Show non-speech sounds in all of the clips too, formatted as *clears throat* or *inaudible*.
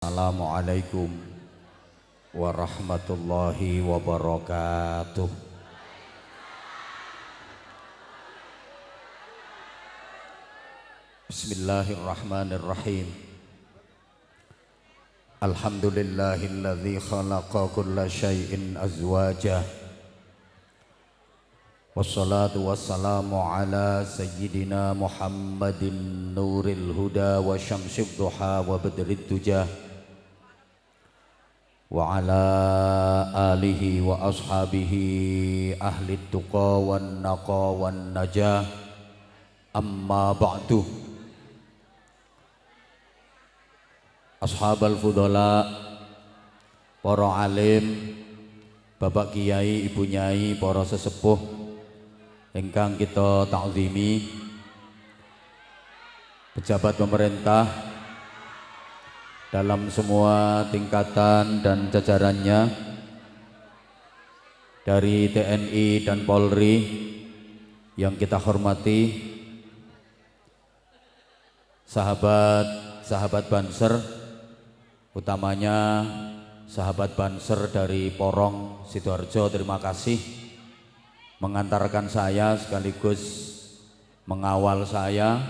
Assalamualaikum warahmatullahi wabarakatuh. Bismillahirrahmanirrahim. Alhamdulillahilladzi khalaqa kulla syai'in azwajah Wassalatu wassalamu ala sayyidina Muhammadin nuril huda wa syamsib duha wa badrid tujah وعلى آله وأصحابه أهل التقى والنقى والنجاة أما بعد أصحاب الفضلاء para alim Bapak Kiai, Ibu Nyai, para sesepuh ingkang kita takzimi pejabat pemerintah dalam semua tingkatan dan jajarannya dari TNI dan Polri yang kita hormati sahabat-sahabat Banser utamanya sahabat Banser dari Porong Sidoarjo terima kasih mengantarkan saya sekaligus mengawal saya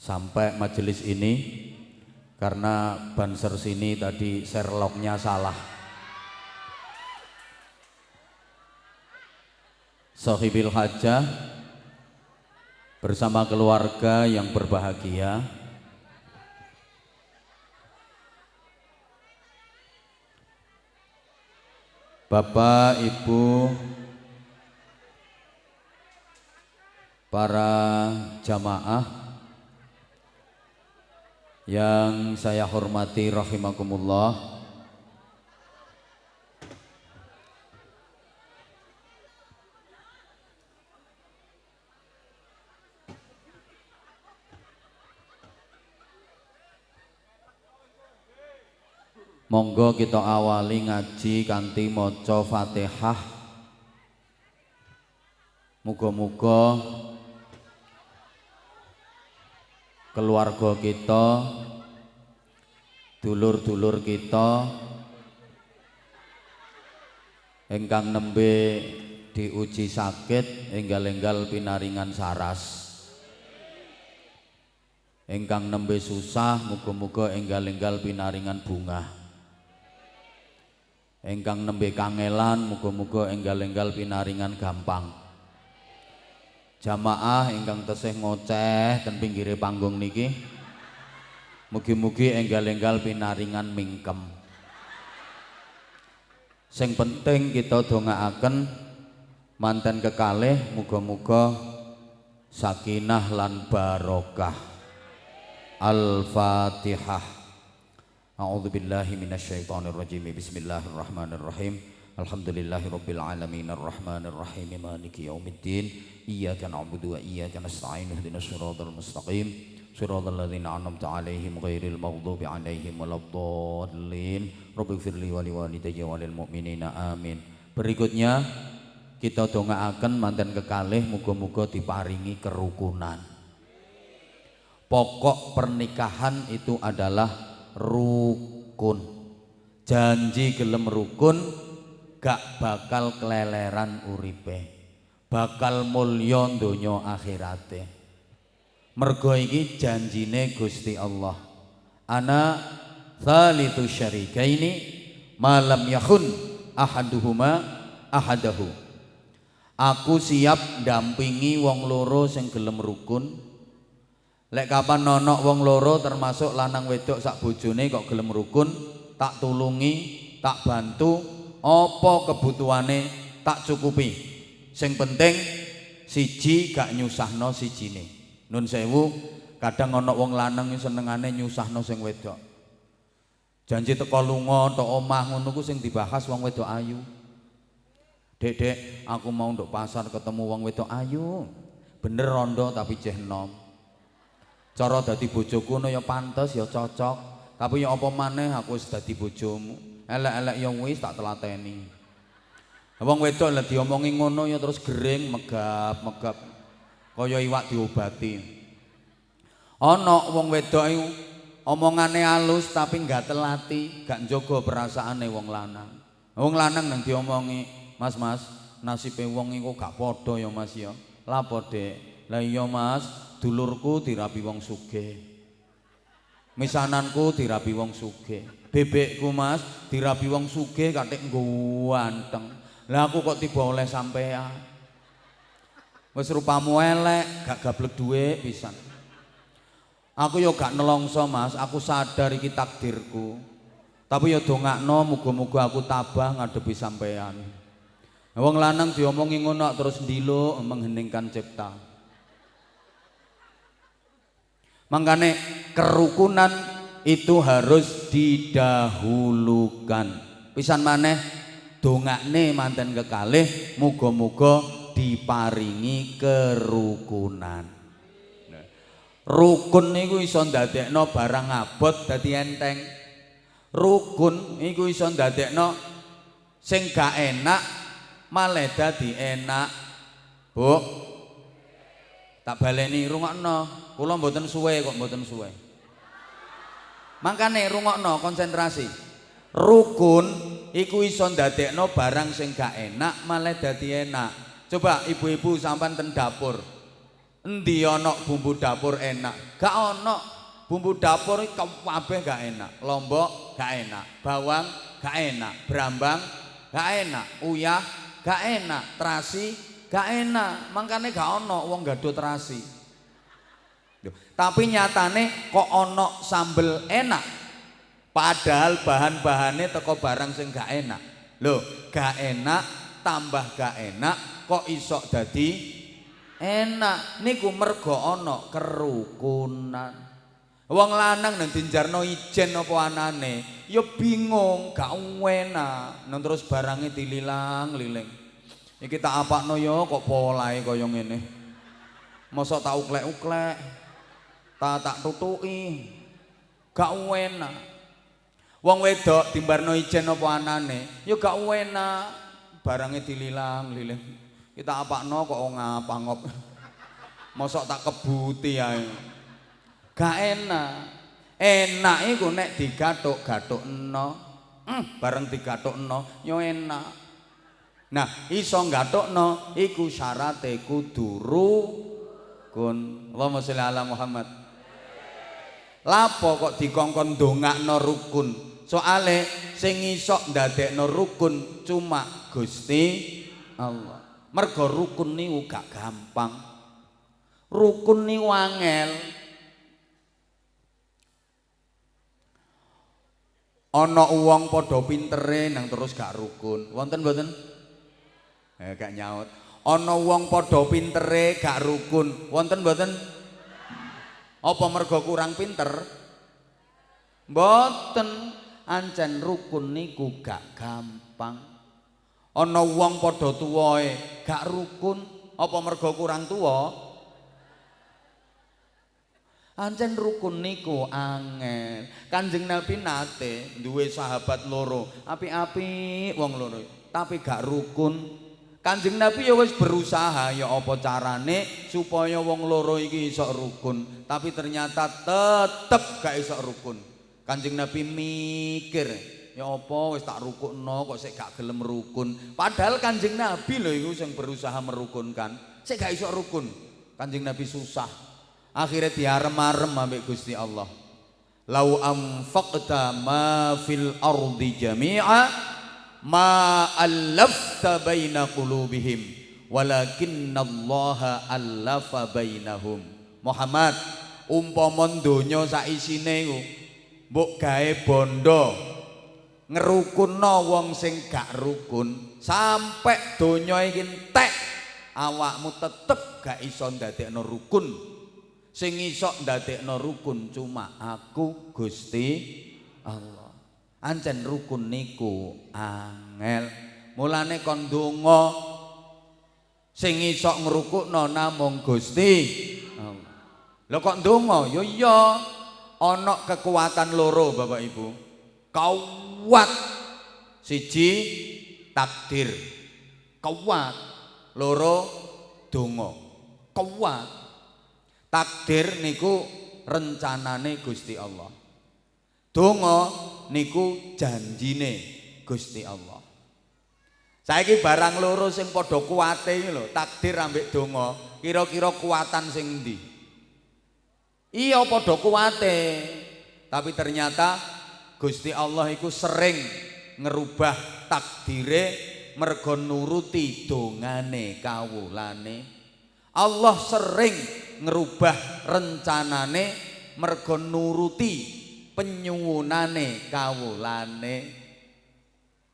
sampai majelis ini karena banser sini tadi Sherlocknya salah. Sohibil Hajah bersama keluarga yang berbahagia. Bapak, Ibu, para jamaah yang saya hormati rahimakumullah Monggo kita awali ngaji kanthi maca Fatihah. Muga-muga keluarga kita dulur-dulur kita ingkang nembe diuji sakit enggal-enggal pinaringan saras. Ingkang nembe susah muga-muga enggal-enggal pinaringan bunga ingkang nembe kangelan muga-muga enggal-enggal pinaringan gampang. Jamaah ingkang tesih ngoceh ten pinggire panggung niki mugi-mugi enggal-enggal pinaringan mingkem. Sing penting kita dongaaken manten kekalih muga-muga sakinah lan barokah. Al-fatihah. A'udzu billahi minasyaitonir rajim Bismillahirrahmanirrahim Alhamdulillahirabbil alamin. Arrahmanir rahim maliki yaumiddin. Iyyaka na'budu wa iyyaka nasta'in. Ihdinas siratal mustaqim siratal ladzina an'amta 'alaihim ghairil maghdubi 'alaihim waladdallin. Rabbighfirli wa liwalidayya wa lil mu'minina amin. Berikutnya kita dongaaken manten kekalih muga-muga diparingi kerukunan. Pokok pernikahan itu adalah rukun. Janji gelem rukun gak bakal keleleran uripe. Bakal mulya donya akhirate mergo iki janjine Gusti Allah. Ana thalithu syarikaini malam yakun ahaduhuma ahadahu. Aku siap dampingi wong loro sing gelem rukun. Lek kapan nonok wong loro termasuk lanang wedok sak bojone kok gelem rukun tak tulungi tak bantu apa kebutuhane tak cukupi. Sing penting siji gak nyusahno sijine nun sewu kadang ana wong lanang senengane nyusahno sing wedok janji teko lunga tok omah ngono ku sing dibahas wong wedok ayu Dek, dek, aku mau untuk pasar ketemu wong wedok ayu. Bener rondo tapi jeh nom. Cara dadi bojoku no ya pantes ya cocok. Tapi ya apa maneh aku wis dadi bojomu. Elek-elek ya wis tak telateni. Wong wedok lek diomongi ngono ya terus gering, megap, megap. Kaya iwak diobati. Ana wong wedok omongane halus tapi nggak telati, gak njogo perasaane wong lanang. Wong lanang nang diomongi, "Mas, Mas, nasibe wong iku gak padha ya, Mas ya." Lapo, Dek? Lah iya, Mas, dulurku dirabi wong sugih. Misananku dirabi wong sugih. Bebekku, Mas, dirabi wong sugih katik ganteng. Lah aku kok tiba oleh sampean. Wis rupamu elek, gak gablek duwe pisan. Aku yo gak nelongso mas, aku sadar iki takdirku. Tapi yo dongakno muga-muga aku tabah ngadepi sampean. Wong lanang diomongi ngono terus ndilo mengheningkan cipta. Mangkane kerukunan itu harus didahulukan. Pisan maneh dongakne manten kekalih muga-muga diparingi kerukunan. Rukun niku iso ndadekno barang abot dadi enteng. Rukun iku iso ndadekno sing gak enak malah dadi enak. Bu. Tak baleni rungokno. Kula mboten suwe kok mboten suwe. Mangkane rungokno konsentrasi. Rukun iku iso ndadekno barang sing gak enak malah dadi enak. Coba ibu-ibu sampean ten dapur. Endi ana bumbu dapur enak? Gak ana. Bumbu dapur kabeh gak enak. Lombok gak enak, bawang gak enak, brambang gak enak, uyah gak enak, terasi gak enak. Mangkane gak ana wong gaduh terasi. Tapi nyatane kok ana sambel enak. Padahal bahan-bahane teko barang sing gak enak. Loh, gak enak tambah gak enak kok isok dadi? Enak. Niku mergo ana kerukunan. Wong lanang nang dinjarno ijen apa anane? Ya bingung gak enak. Nang terus barange dililang-liling iki tak apakno ya kok polahe kaya ngene? Mosok tak uklek-uklek. Tak tak tutuki. Gak enak. Wong wedok dimbarno ijen apa anane? Ya gak enak. Barange dililang-liling kita apa no kok ngapa-ngop. *laughs* Mosok tak kebuti ya. Gak enak. Enak iku nek digathuk-gathukno. Hmm, bareng digathukno yo enak. Nah, iso gathukno iku syarate kudu rukun. Allahumma sholli ala Muhammad. Lapo kok dikongkon dongakno rukun? Soale sing iso ndadekno rukun cuma Gusti Allah. Mergo rukun niku gak gampang. Rukun niku angel. Ana wong padha pintere nang terus gak rukun. Wonten mboten? Eh gak nyaut. Ana wong padha pintere gak rukun. Wonten mboten? Apa mergo kurang pinter? Mboten. Ancen rukun niku gak gampang. Ana wong padha tuwae gak rukun apa mergo kurang tuwa Ancen rukun niku angel. Kanjeng Nabi nate duwe sahabat loro, api-api wong loro, tapi gak rukun. Kanjeng Nabi ya wis berusaha ya apa carane supaya wong loro iki iso rukun, tapi ternyata tetep gak iso rukun. Kanjeng Nabi mikir, Ya apa wis tak rukukno kok sik gak gelem rukun. Padahal Kanjeng Nabi lho iku sing berusaha merukunkan. Sik gak iso rukun. Kanjeng Nabi susah. Akhirnya diarem-arem ambek Gusti Allah. Lau anfaqta ma fil ardi jami'a ma allafta baina qulubihim walakinna Allah allafa bainahum. Muhammad umpama donya sak isine iku mbok gawe bondo ngerukunno wong sing gak rukun sampai donya iki entek awakmu tetep gak iso ndadekno rukun. Sing iso ndadekno rukun cuma aku Gusti Allah. Ancen rukun niku angel. Mulane kon donga sing iso ngrukukno namung Gusti Allah. Lho kok donga yo iya ana kekuatan loro Bapak Ibu. Kau kuat. Siji takdir. Kuat. Loro donga. Kuat. Takdir niku rencanane Gusti Allah. Donga niku janjine Gusti Allah. Saiki barang loro sing padha kuwate iki lho takdir ambek donga kira-kira kuatan sing endi? Iya padha kuwate tapi ternyata Gusti Allah iku sering ngerubah takdire mergo nuruti dongane kawulane. Allah sering ngerubah rencanane mergo nuruti penyuwunane kawulane.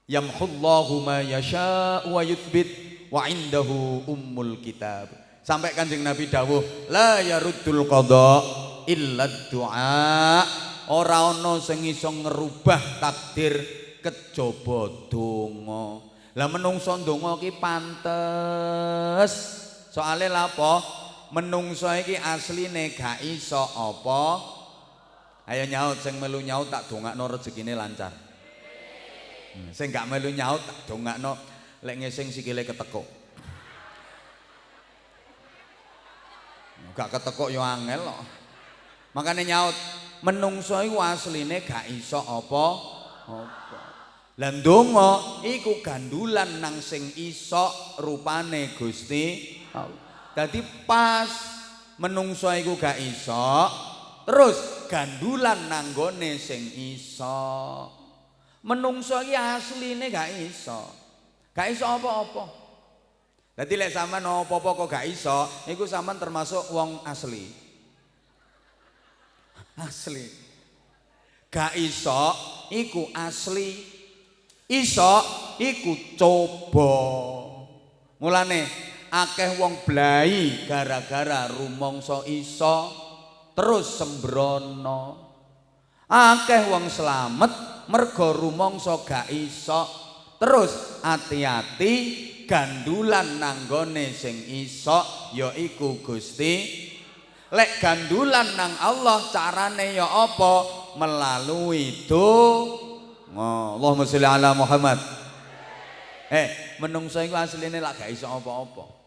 Yamhullahu ma yasha wa yuthbit wa indahu ummul kitab. Sampai kanjeng Nabi dawuh la yaruddul qada illa du'a ora ana sing iso ngerubah takdir kejaba donga. Lah menungso ndonga ki pantes. Soale lapo menungso iki asline gak iso apa? Ayo nyaut sing melu nyaut tak dongakno rezekine lancar. Hmm, sing gak melu nyaut tak dongakno lek ngesing sikile ketekuk. Gak ketekuk yo angel kok. Makane nyaut menungso iku asline gak iso apa apa lah ndonga iku gandulan nang sing iso rupane Gusti Allah Dadi pas menungso iku gak iso, terus gandulan nanggone sing iso. Menungso iki asline gak iso. Gak iso apa-apa. Dadi lek sampean apa-apa kok gak iso, iku sampean termasuk wong asli. Asli. Gak iso iku asli. Iso iku coba. Mulane akeh wong blai gara-gara rumangsa iso terus sembrono akeh wong slamet mergo rumangsa gak iso terus ati-ati gandulan nanggone sing iso yaiku Gusti lek gandulan nang Allah carane ya apa melalui do Allahumma sholli ala Muhammad eh menungso iku asline lak gak iso apa-apa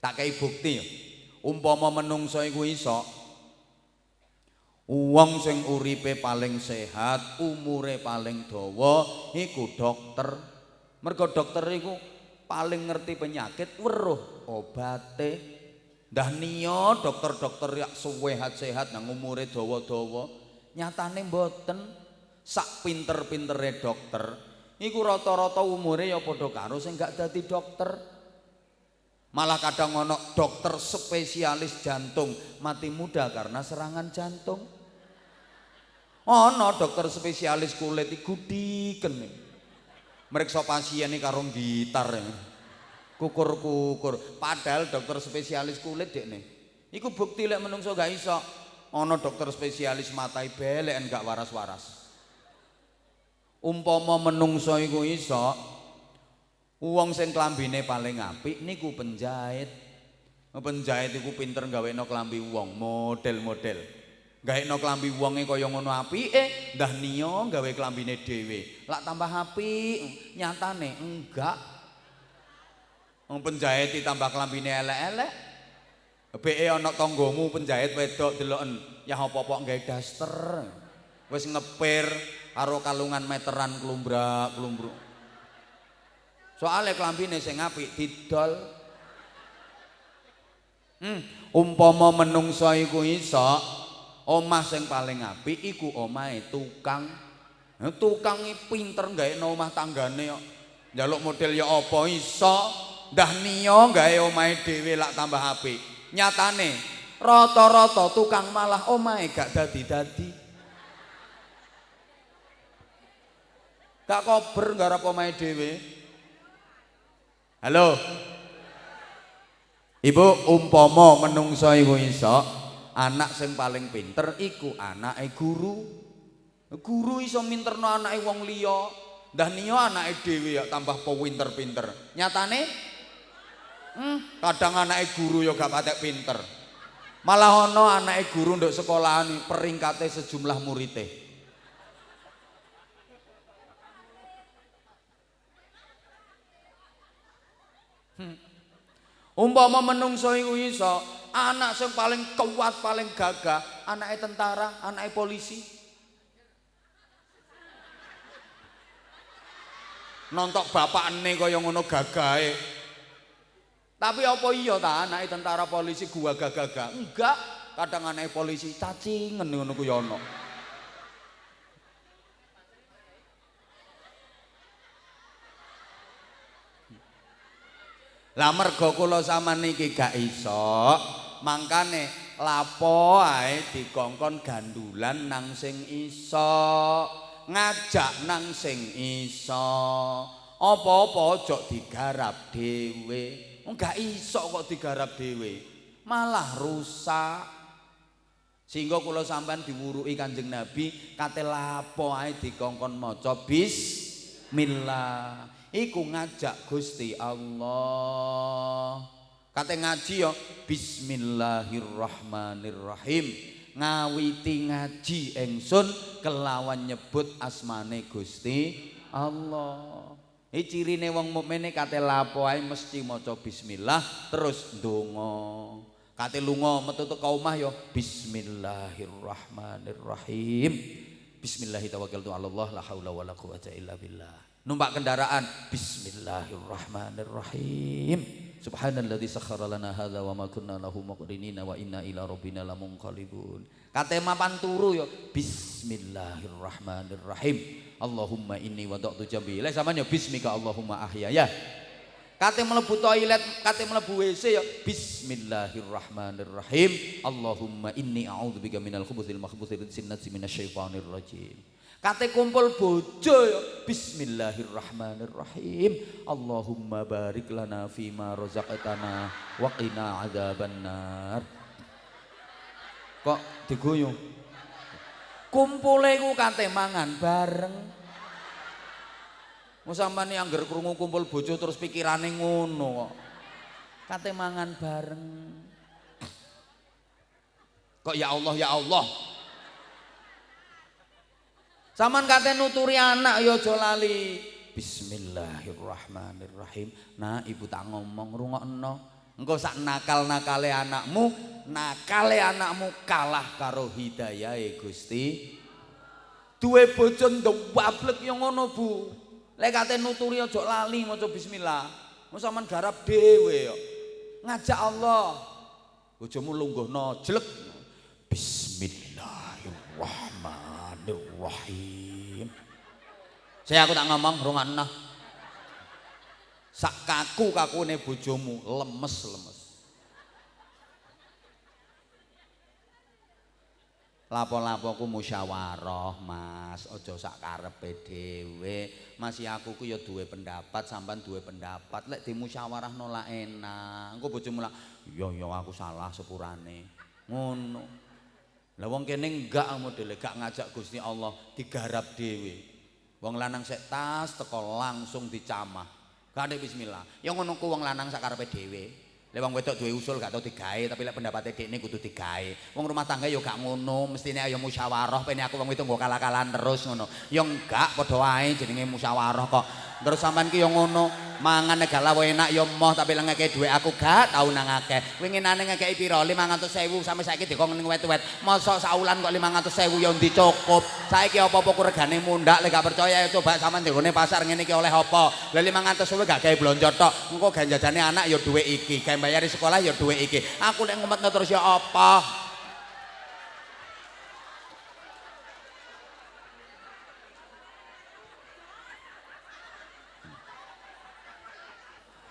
Tak kei bukti ya. Umpama menungso iku iso Wong sing uripe paling sehat, umure paling dawa iku dokter. Mergo dokter iku paling ngerti penyakit, weruh obate. Ndah niya dokter-dokter yak sehat-sehat nang umure dawa-dawa, nyatane mboten sak pinter-pintere dokter. Iku rata-rata umure ya padha karo sing gak dadi dokter. Malah kadang ono dokter spesialis jantung mati muda karena serangan jantung. Ono dokter spesialis kulit iku diken. Meriksa pasien karo gitar. Kukur-kukur. Padahal dokter spesialis kulit dek nih. Iku bukti lek menungso gak iso. Ono dokter spesialis matai belek gak waras-waras. Umpama menungso iku iso, Wong sing klambine paling apik niku penjahit. Penjahit iku pinter gawekno klambi wong, model-model. Gawekno klambi wonge kaya ngono apike, ndah niya gawe klambine dhewe. Lak tambah apik, nyatane enggak. Wong penjahit ditambah klambine elek-elek. Beke ana tanggamu penjahit wedok deloken, ya apa-apa gawe daster. Wis ngepir karo kalungan meteran klumbrak-klumbruk. Soale klambine sing apik didol. Hmm, umpama menungso iku iso omah sing paling apik iku omahe tukang. Tukang iki pinter gawe omah tanggane kok. Njaluk model ya apa iso. Ndah niya gawe omahe dhewe lak tambah apik. Nyatane rata-rata tukang malah omahe gak dadi-dadi. Gak kober garap omahe dhewe. Halo. Ibu umpama menungso iku iso anak sing paling pinter iku anake guru. Guru iso minterno anake wong liya. Ndah niya anake dhewe ya tambah pinter-pinter. Nyatane kadang anaknya guru ya gak patek pinter. Malah ono anaknya guru untuk sekolahan ini peringkatnya sejumlah muridnya hmm. umpama menungso iku iso anak yang paling kuat paling gagah anaknya tentara anaknya polisi. Nontok bapak ini kaya ngono gagah Tapi apa iya ta anake tentara polisi gua gagah Enggak, kadang anake polisi cacingen ngono ku ya ono. Lah mergo kula sampean niki gak iso, mangkane lapo ae dikongkon gandulan nang sing iso. ngajak nang sing iso apa-apa aja digarap dhewe enggak iso kok digarap dhewe. Malah rusak. Sehingga kula sampean diwuruki Kanjeng Nabi kate lapo ae dikongkon maca bismillah. Iku ngajak Gusti Allah. Kate ngaji ya bismillahirrahmanirrahim. Ngawiti ngaji engsun kelawan nyebut asmane Gusti Allah. Iki cirine wong mukmine kate lapo ae mesti maca bismillah terus ndonga. Kate lunga metu teko omah ya bismillahirrahmanirrahim. Bismillahirrahmanirrahim. La haula wala quwata illa billah. Numpak kendaraan bismillahirrahmanirrahim. Subhanalladzi sakhkhara lana hadza wa ma kunna lahu muqrinina wa inna ila rabbina lamunqalibun. Kate mapan turu yo bismillahirrahmanirrahim. Allahumma inni wada'tu jambi. Lek sampean yo bismika Allahumma ahyaya. Kate mlebu toilet, kate mlebu WC yo bismillahirrahmanirrahim. Allahumma inni a'udzubika minal khubuthil makhbuthil sinnati minasyaitonir rajim. Kate kumpul bojo ya Bismillahirrahmanirrahim. Allahumma barik lana fima razaqtana wa qina adzabannar. Kok diguyung? Kumpule ku kate mangan bareng. Mau sampean angger krungu kumpul bojo terus pikirane ngono kok. Kate mangan bareng. Kok ya Allah ya Allah. Saman kate nuturi anak ya aja lali. Bismillahirrahmanirrahim. Nah, ibu tak ngomong rungokno. Engko sak nakal-nakale anakmu, nakale anakmu kalah karo hidayahe Gusti. Duwe bojo ndewablek ya ngono, Bu. Lek kate nuturi aja lali maca bismillah. Mau sampean garap dhewe yo. Ngajak Allah. Bojomu lungguhno jelek. Bismillahirrahmanirrahim. Saya aku tak ngomong rungokno. Sak kaku kakune bojomu lemes-lemes. Lapo-lapoku musyawarah, Mas. Aja sak karepe dhewe. Masih aku ku ya duwe pendapat, sampean duwe pendapat. Lek dimusyawarah nolak enak. Engko bojomu lak, "Iya, iya aku salah sepurane." Ngono. Lah wong kene enggak modele gak ngajak Gusti Allah digarap dhewe. Wong lanang sek tas teko langsung dicamah. Gak bismillah. Yang ngono ku wong lanang sakarepe dhewe. Lek wong wedok duwe usul gak tau digawe, tapi lek pendapatnya dekne kudu digawe. Wong rumah tangga yo gak ngono, mestine ayo musyawarah pene aku wong wedok nggo kalah-kalahan terus ngono. Yo enggak padha wae jenenge musyawarah kok. Terus sampean ki yo ngono, mangan negala wae enak yo moh tapi lek ngekek dhuwit aku gak tau nang akeh. Winginane ngekeki pira? 500.000 sampe saiki dikon ning wet-wet. Mosok saulan kok 500.000 yo ndi cukup. Saiki ku regane mundak lek gak percaya coba sampean dikone pasar ngene iki oleh apa? Lah 500.000 gak gawe blonjo tok. Engko ganjajane anak yo dhuwit iki. bayari sekolah ya duwe iki. Aku nek ngumetno terus ya apa?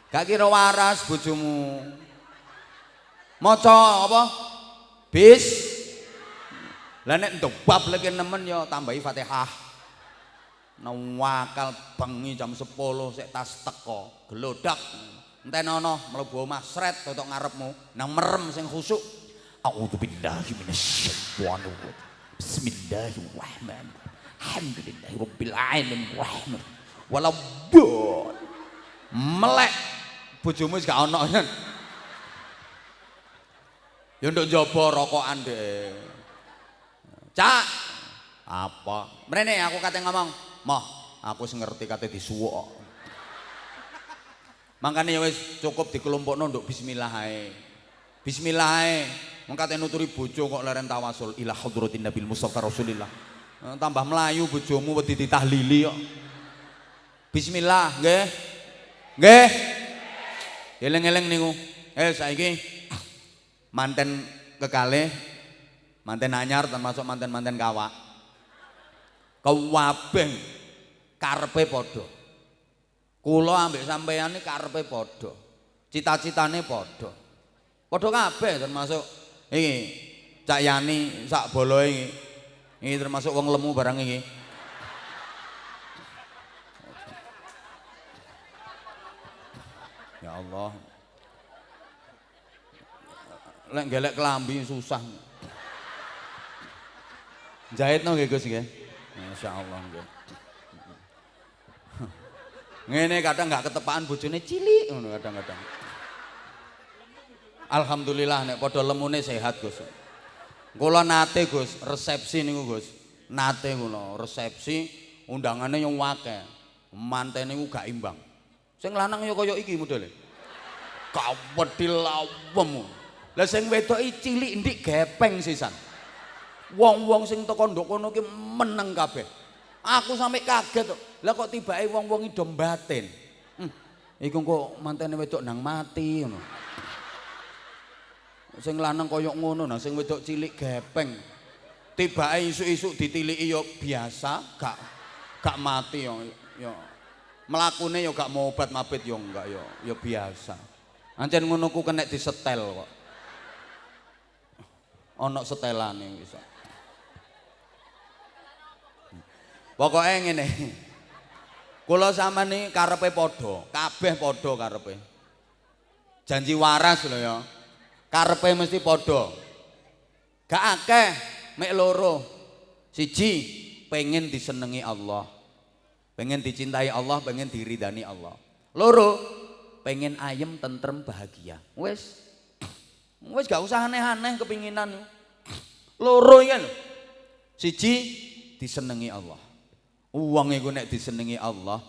Gak kira waras bojomu. Maca apa? Bis. Lah nek ndobab lagi nemen ya tambahi Fatihah. Nawakal bengi jam 10 sik tas teko, gelodak. entenono mlebu omah sret totok ngarepmu nang merem sing khusuk a'udzubillahi minasyaitonir rajim bismillahirrahmanirrahim alhamdulillahi rabbil alamin rahman wala bol melek bojomu wis gak ono ya nduk njaba rokokan deh cak apa mrene aku kate ngomong moh aku sing ngerti kate disuwuk Makanya ya wis cukup dikelompokno nduk bismillah ae. Bismillah ae. Mengkate nuturi bojo kok leren tawasul ila hadratin nabil mustafa rasulillah. Eh, tambah melayu bojomu wedi ditahlili kok. Bismillah, nggih. Nggih. Eling-eling niku. Eh saiki manten kekalih manten anyar termasuk manten-manten kawak. Kewabeng karepe padha. Kula ambek sampeyan iki karepe padha. Cita-citane padha. Padha kabeh termasuk iki Cak Yani sak boloe iki. Iki termasuk wong lemu barang iki. Ya Allah. Lek gelek kelambi susah. Jahit nggih Gus nggih. Masyaallah nggih. Ngene kadang nggak ketepaan bojone cilik ngono kadang-kadang. Alhamdulillah nek padha lemune sehat Gus. Kula nate Gus, resepsi niku Gus. Nate kula resepsi undangane yang akeh. Mantene niku gak imbang. Sing lanang ya kaya iki modele. Kawedil lawem. Lah sing wedok cilik ndik gepeng sisan. Wong-wong sing teko ndok kono ki meneng kabeh. Aku sampe kaget kok. Lah kok tibake wong-wong idom batin. Hmm, iku kok mantene wedok nang mati ngono. Sing lanang koyok ngono nah sing wedok cilik gepeng. Tibake isuk-isuk ditiliki yo biasa, gak gak mati yo. Yo mlakune yo gak mau obat mabit yo enggak yo, yo biasa. Ancen ngono ku kena disetel kok. Ana setelane bisa. Pokoke ngene. Kula sampeyan karepe padha, kabeh padha karepe. Janji waras lho ya. Karepe mesti padha. Gak akeh, mek loro. Siji pengen disenengi Allah. Pengen dicintai Allah, pengen diridani Allah. Loro pengen ayem, tentrem, bahagia. Wes. Wes gak usah aneh-aneh kepinginan. Loro ya lho. Siji disenengi Allah. Uang iku nek disenengi Allah,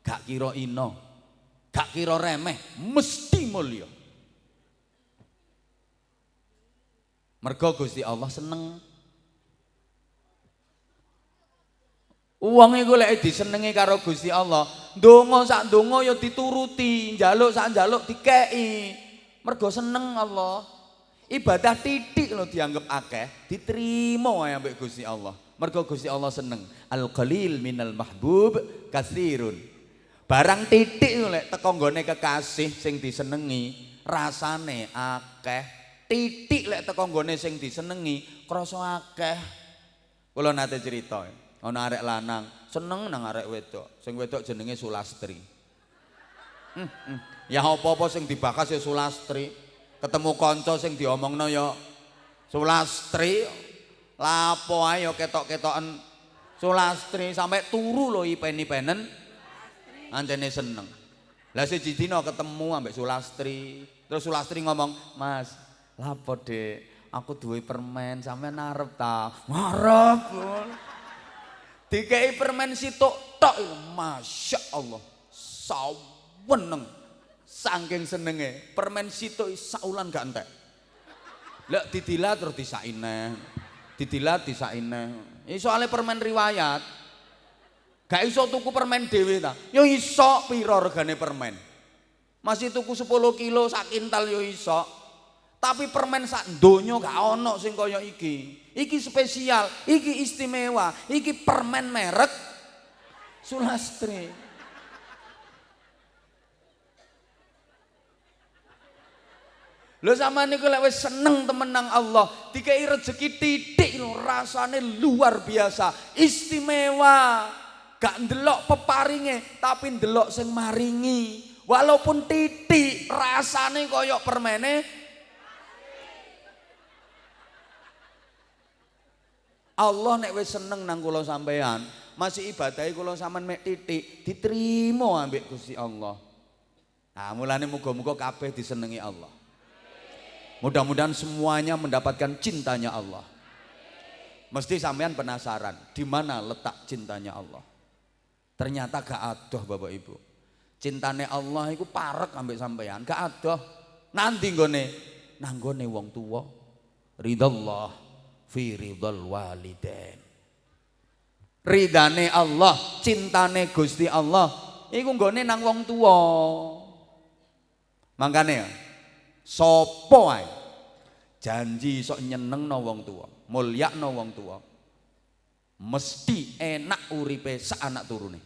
gak kira ino, gak kira remeh, mesti mulia. Mergo Gusti Allah seneng. Uang iku lek disenengi karo Gusti Allah, ndonga sak ndonga ya dituruti, njaluk sak njaluk dikeki. Mergo seneng Allah. Ibadah titik lo dianggap akeh, diterima wae ambek Gusti Allah. Mergo Gusti Allah seneng. Al qalil minal mahbub katsirun. Barang titik lek teko nggone kekasih sing disenengi, rasane akeh. Titik lek teko nggone sing disenengi, krasa akeh. Kula nate cerita, ana arek lanang seneng nang arek wedok. Sing wedok jenenge Sulastri. Hmm, hmm. Ya apa-apa sing dibakas ya Sulastri. Ketemu kanca sing diomongno ya Sulastri. Lapo ayo ketok-ketokan Sulastri sampai turu lho ipen-ipenen. Anjene seneng. Lah siji dina ketemu ambek Sulastri. Terus Sulastri ngomong, "Mas, lapo Dek? Aku duwe permen, sampean arep ta?" "Arep." Dikei permen sitok tok, Masya Allah. Saweneng. Saking senenge, permen sitok saulan gak entek. Lek didila terus disaineh. didilat disaine. Soalnya permen riwayat. Gak iso tuku permen dhewe ta. Yo iso pira regane permen. Masih tuku 10 kilo sak kintal yo iso. Tapi permen sak donya gak ono sing kaya iki. Iki spesial, iki istimewa, iki permen merek Sulastri. Lho sama niku lek wis seneng temen nang Allah, dikai rezeki titik lho, rasane luar biasa, istimewa. Gak ndelok peparinge, tapi ndelok sing maringi. Walaupun titik rasane koyok permene Allah nek wis seneng nang kula sampean, masih ibadahi kula sampean mek titik, diterima ambek Gusti Allah. Nah, mulane muga-muga kabeh disenengi Allah. Mudah-mudahan semuanya mendapatkan cintanya Allah. Mesti sampean penasaran, di mana letak cintanya Allah? Ternyata gak adoh Bapak Ibu. Cintane Allah itu parek ambek sampean, gak adoh. Nanti nggone nanggone wong tua. Ridallah fi ridal waliden. Ridane Allah, cintane Gusti Allah iku nggone nang wong tuwa. Mangkane sapa ae janji sok nyenengno wong tuwa, mulyakno wong tuwa. Mesti enak uripe sak anak turune.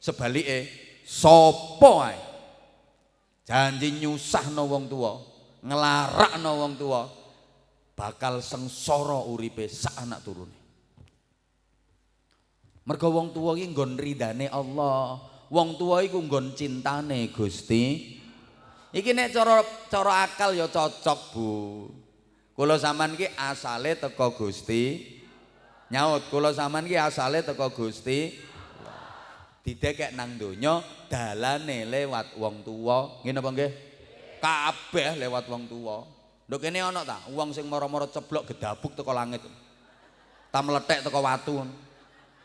Sebalike sapa ae janji nyusahno wong tuwa, nglarakno wong tuwa, bakal sengsara uripe sak anak turune. Mergo wong tuwa iki nggon ridane Allah. Wong tuwa iku nggon cintane Gusti. Iki nek cara cara akal ya cocok, Bu. Kula sampean ki asale teko Gusti. Nyaut, kula sampean ki asale teko Gusti. Didekek nang donya dalane lewat wong tuwa. Ngene apa nggih? Kabeh lewat wong tuwa. Lho kene ana ta wong sing mara-mara ceblok gedabuk teko langit. Ta meletek teko watu.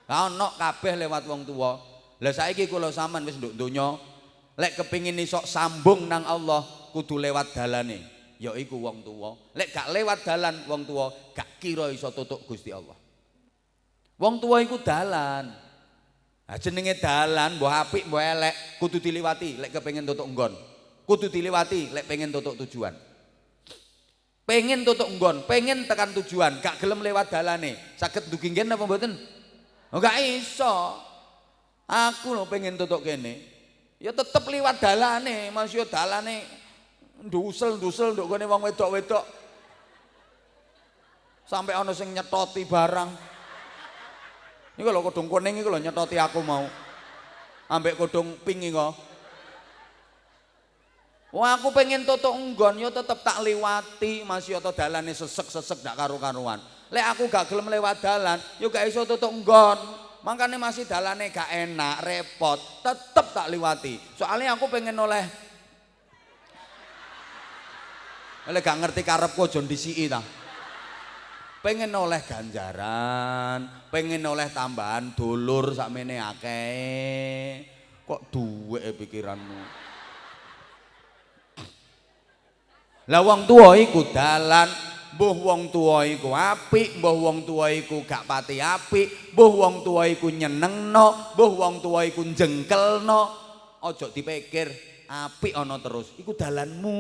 Lah ana kabeh lewat wong tuwa. Lah saiki kula sampean wis nduk donya lek kepingin iso sambung nang Allah kudu lewat dalane yaiku wong tuwa. Lek gak lewat dalan wong tuwa gak kira iso tutuk Gusti Allah. Wong tuwa iku dalan. Nah, jenenge dalan mbah apik mbah elek kudu diliwati lek kepengin tutuk nggon. Kudu diliwati lek pengen tutuk tujuan. Pengen tutuk nggon, pengen tekan tujuan, gak gelem lewat dalane. Saged dugi nggen apa mboten? Oh, gak iso. Aku lho pengen tutuk kene. Ya tetep liwat dalane, Mas yo dalane ndusel-ndusel nduk kene wong wedok-wedok. Sampai ana sing nyetoti barang. Niku lho kodong kuning iku lho nyetoti aku mau. Ambek kodong pink iku. Wah aku pengen tutuk nggon yo tetep tak liwati Mas yo dalane sesek-sesek gak karu-karuan. Lek aku gak gelem lewat dalan, yo gak iso tutuk nggon. Makanya masih dalane gak enak, repot, tetep tak liwati. Soalnya aku pengen oleh Oleh gak ngerti karepku aja disiki ta. Pengen oleh ganjaran, pengen oleh tambahan dulur sakmene akeh. Kok duwe pikiranmu? Lah wong tuwa iku dalan, mbuh wong tuwa iku apik, mbuh wong tuwa iku gak pati apik, mbuh wong tuwa iku nyenengno, mbuh wong tuwa iku jengkelno. Aja dipikir apik ana terus, iku dalanmu.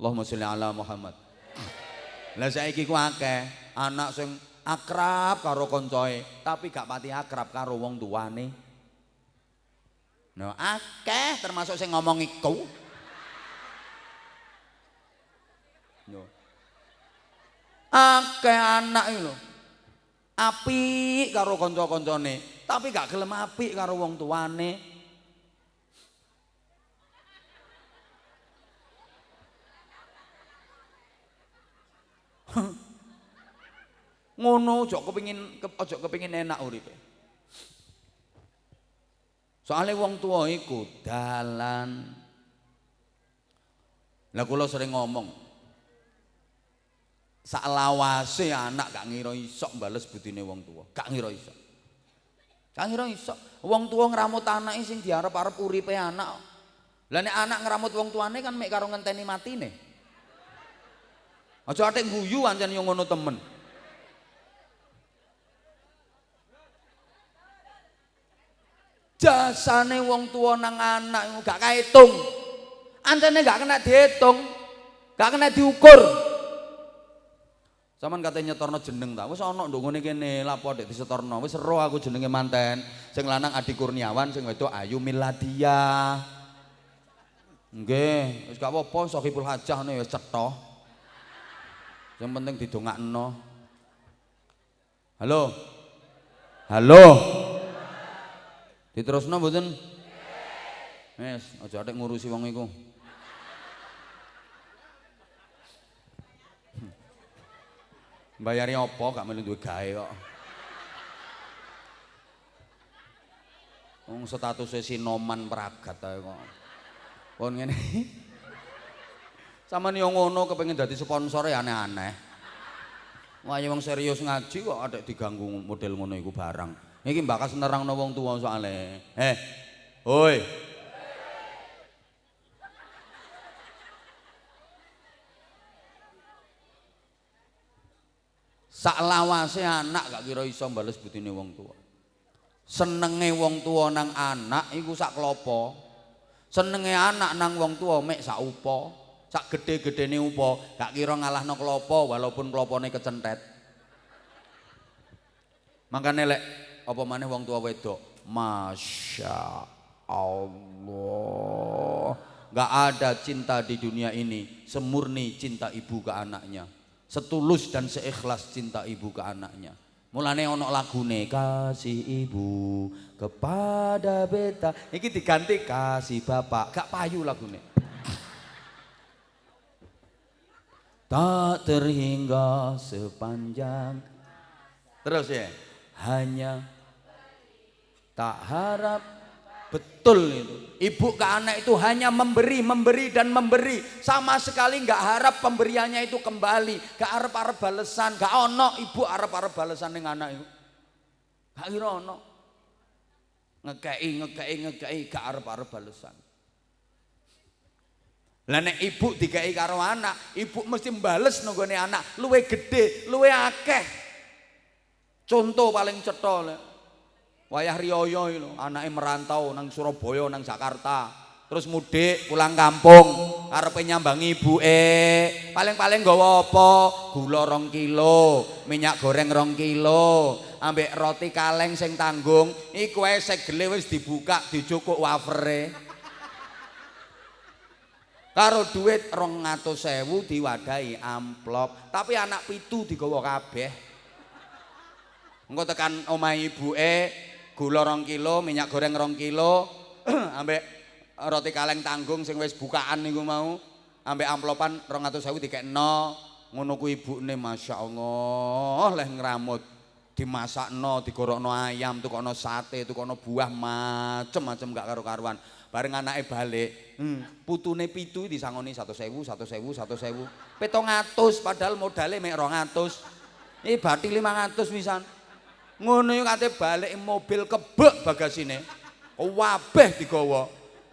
Allahumma sholli ala Muhammad. Lah saiki ku akeh anak sing akrab karo koncoe, tapi gak pati akrab karo wong tuane. Nah, akeh termasuk sing ngomong iku. Akeh anak lho. Apik karo kanca-kancane, tapi gak gelem apik karo wong tuane. *laughs* Ngono aja kepengin aja kepengin enak uripe. Soale wong tua iku dalan. Lah kula sering ngomong, saklawase anak gak ngira iso bales budine wong tua gak ngira iso gak ngira iso wong tua ngramut anake sing diarep-arep uripe anak. Lah nek anak ngramut wong tuane kan mek karo ngenteni matine. Aja atik guyu ancen yo ngono temen. Jasane wong tua nang anak gak kaetung. Ancene gak kena dihitung gak kena diukur Saman katanya nyetorno jeneng ta. Wis ana nduk ngene kene lapo dek disetorno. Wis ero aku jenenge manten. Sing lanang Adi Kurniawan, sing wedok Ayu Miladia. Nggih, wis gak apa-apa Sohibul Hajah ne wis cetha. Yang penting didongakno. Halo. Halo. Diterusno mboten? Wis, aja atik ngurusi wong iku. Bayari apa gak melu duwe gawe kok. Wong statusé sinoman pragat ae kok. Pun ngene. Saman yo ngono kepengin dadi sponsor ya aneh-aneh. Wah, wong serius ngaji kok ada diganggu model ngono iku barang. Iki mbakas nerangno wong tuwa soalé. Eh. Hoi. Sak lawase anak gak kira iso bales butine wong tua. senenge wong tua nang anak iku sak klopo. Senenge anak nang wong tua mek sak upo. Sak gede-gedene upo. Gak kira ngalahno klopo walaupun klopone kecentet. Makanya lek apa maneh wong tua wedok? Masya Allah. Gak ada cinta di dunia ini semurni cinta ibu ke anaknya setulus dan seikhlas cinta ibu ke anaknya Mulane ono lagune kasih ibu kepada beta. Iki diganti kasih bapak. Gak payu lagune. Tak terhingga sepanjang Terus ya Hanya Tak harap Betul itu. Ibu ke anak itu hanya memberi, memberi dan memberi. Sama sekali nggak harap pemberiannya itu kembali. Gak harap harap balesan. Gak ono ibu harap harap balesan dengan anak itu. Gak kira ono. Ngekei, ngekei, ngekei. Gak harap harap balesan. Lah nek ibu dikei karo anak, ibu mesti mbales nunggone anak, luwe gede, luwe akeh. Contoh paling cetha Wayah Riyoyo itu, anaknya merantau nang Surabaya, nang Jakarta. Terus mudik pulang kampung, arepe nyambang ibu eh paling-paling gawa apa? Gula rong kilo, minyak goreng rong kilo, ambek roti kaleng sing tanggung, iku ae segele wis dibuka dicukuk wafere. Karo duit rong ngatus sewu diwadahi amplop, tapi anak pitu digawa kabeh. Engko tekan omah ibu eh gula rong kilo, minyak goreng rong kilo, *clears throat* ambek roti kaleng tanggung sing wis bukaan niku mau, ambek amplopan rong atau sawi dikek no, ngono ku ibu nih masya Allah, leh ngeramut, dimasak no, digorok no ayam, tuh kono sate, tuh kono buah macem-macem gak karu-karuan. Bareng anaknya balik, hmm, putune pitu disangoni satu sewu, satu sewu, satu sewu. Petong atus, padahal modalnya mek rong atus. Ini bati lima atus misalnya. Ngono yo kate balik mobil kebek bagasine. Wabeh digawa.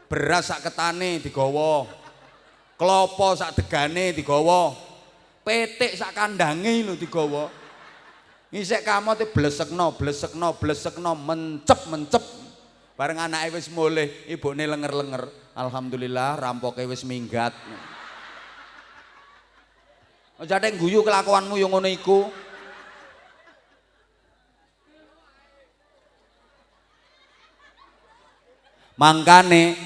Beras sak ketane digawa. Klopo sak degane digawa. Petik sak kandange lho digawa. Ngisek kamote blesekno blesekno blesekno mencep mencep. Bareng anake wis mulih ibune lenger-lenger. Alhamdulillah rampoke wis minggat. Jateng guyu kelakuanmu yang ngono iku. Mangkane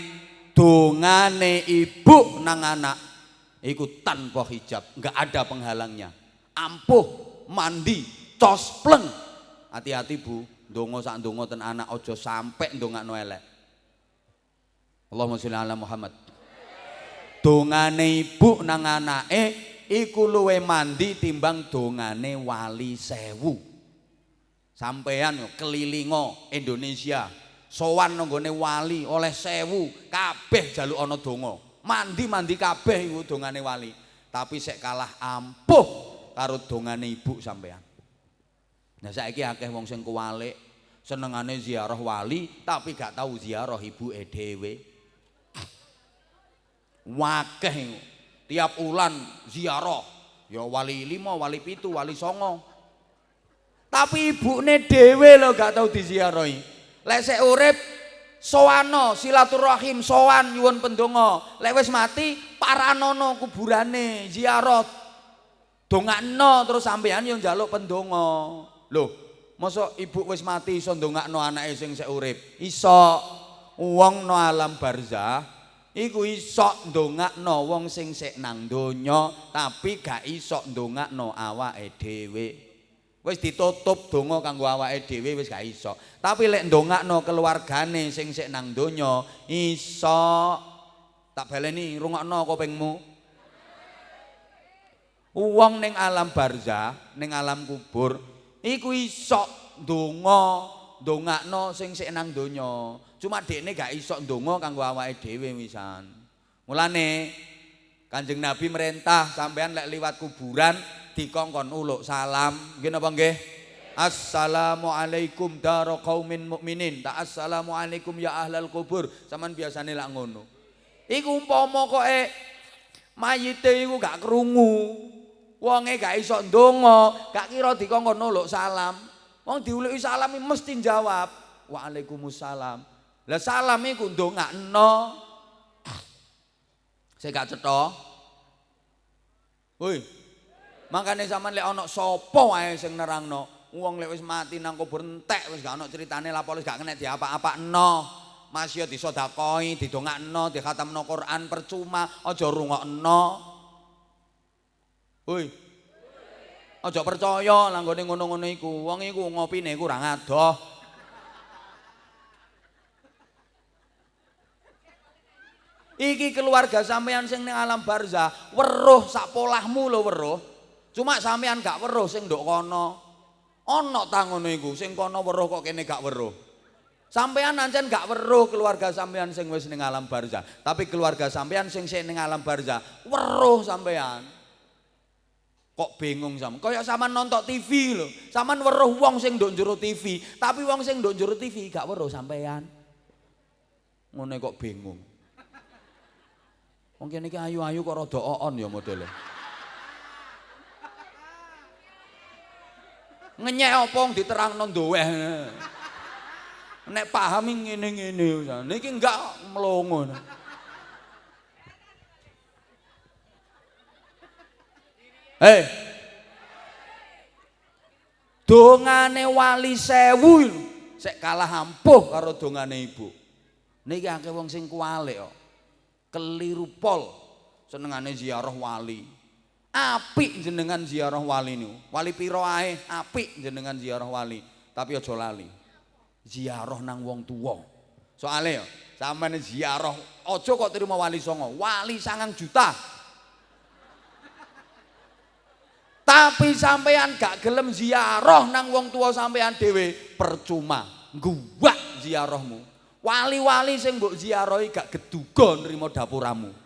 dongane ibu nang anak iku tanpa hijab, enggak ada penghalangnya. Ampuh, mandi, cospleng. Hati-hati Bu, dongo sak dongo ten anak ojo sampai ndongakno elek. Allahumma sholli ala Muhammad. Dongane ibu nang anake iku luwe mandi timbang dongane wali sewu. Sampean kelilingo Indonesia sowan nggone wali oleh sewu kabeh jaluk ana donga. Mandi-mandi kabeh iku dongane wali. Tapi sek kalah ampuh karo dongane ibu sampean nah saiki akeh wong sing kuwalik senengane ziarah wali tapi gak tahu ziarah ibu e dhewe. Wakeh tiap ulan ziarah. Ya wali lima, wali pitu, wali songo. Tapi ibune dhewe lho gak tahu diziarahi lek sik urip soano silaturahim sowan nyuwun pendonga. Lek wis mati paranono kuburane ziarah. Dongakno terus sampean yo njaluk pendonga. Lho mosok ibu wis mati iso ndongakno anake sing sik urip? Iso. Wong no alam barzah iku iso ndongakno wong sing sik nang donya tapi gak iso ndongakno awake dhewe wis ditutup donga kanggo awake dhewe wis gak iso. Tapi lek ndongakno keluargane sing sik nang donya iso. Tak baleni rungokno kupingmu. Wong ning alam barzah, ning alam kubur iku iso ndonga, ndongakno sing sik nang donya. Cuma dekne gak iso ndonga kanggo awake dhewe wisan. Mulane Kanjeng Nabi merintah sampean lek liwat kuburan dikongkon uluk salam nggih napa nggih Assalamualaikum daro qaumin mukminin. Tak assalamualaikum ya ahlal kubur. Saman biasane lak ngono. Iku umpama kok e mayite iku gak krungu. Wonge gak iso ndonga, gak kira dikongkon uluk salam. Wong diuluki salam mesti jawab. Waalaikumsalam. Lah salam iku ndongakno. Saya gak cetha. Woi. Makane sampean lek ana sapa wae sing nerangno, wong lek wis mati nang kubur entek wis gak ana critane lapor wis gak kena diapa-apakno. Masya disodakoi, didongakno, dikhatamno Quran percuma, aja rungokno. Woi. Aja percaya langgone ngono-ngono iku. Wong iku ngopine kurang adoh. Iki keluarga sampean sing ning alam barzah, weruh sak polahmu lho weruh. Cuma sampean gak weruh sing nduk kono. Ana ta ngono iku, sing kono weruh kok kene gak weruh. Sampean ancen gak weruh keluarga sampean sing wis ning alam barzah, tapi keluarga sampean sing sing ning alam barzah weruh sampean. Kok bingung sam? Kaya sampean nonton TV lho. Sampean weruh wong sing nduk njero TV, tapi wong sing nduk njero TV gak weruh sampean. Ngene kok bingung. Wong kene iki ayu-ayu kok rada oon ya modele. Ngenyek apa wong diterangno ndoweh. Nek paham ngene-ngene niki enggak mlongo. Hei. Dongane wali sewu sek kalah ampuh karo dongane ibu. Niki akeh wong sing kualik kok. keliru pol senengane ziarah wali apik jenengan ziarah wali niku. Wali piro ae? Apik jenengan ziarah wali. Tapi aja lali. Ziarah nang wong tuwa. Soalnya ya sampeyan ziarah aja kok terima wali songo? Wali sangang juta. Tapi sampean gak gelem ziarah nang wong tua sampean dhewe percuma guwak ziarahmu. Wali-wali sing mbok ziarahi gak geduga nrimo dapuramu.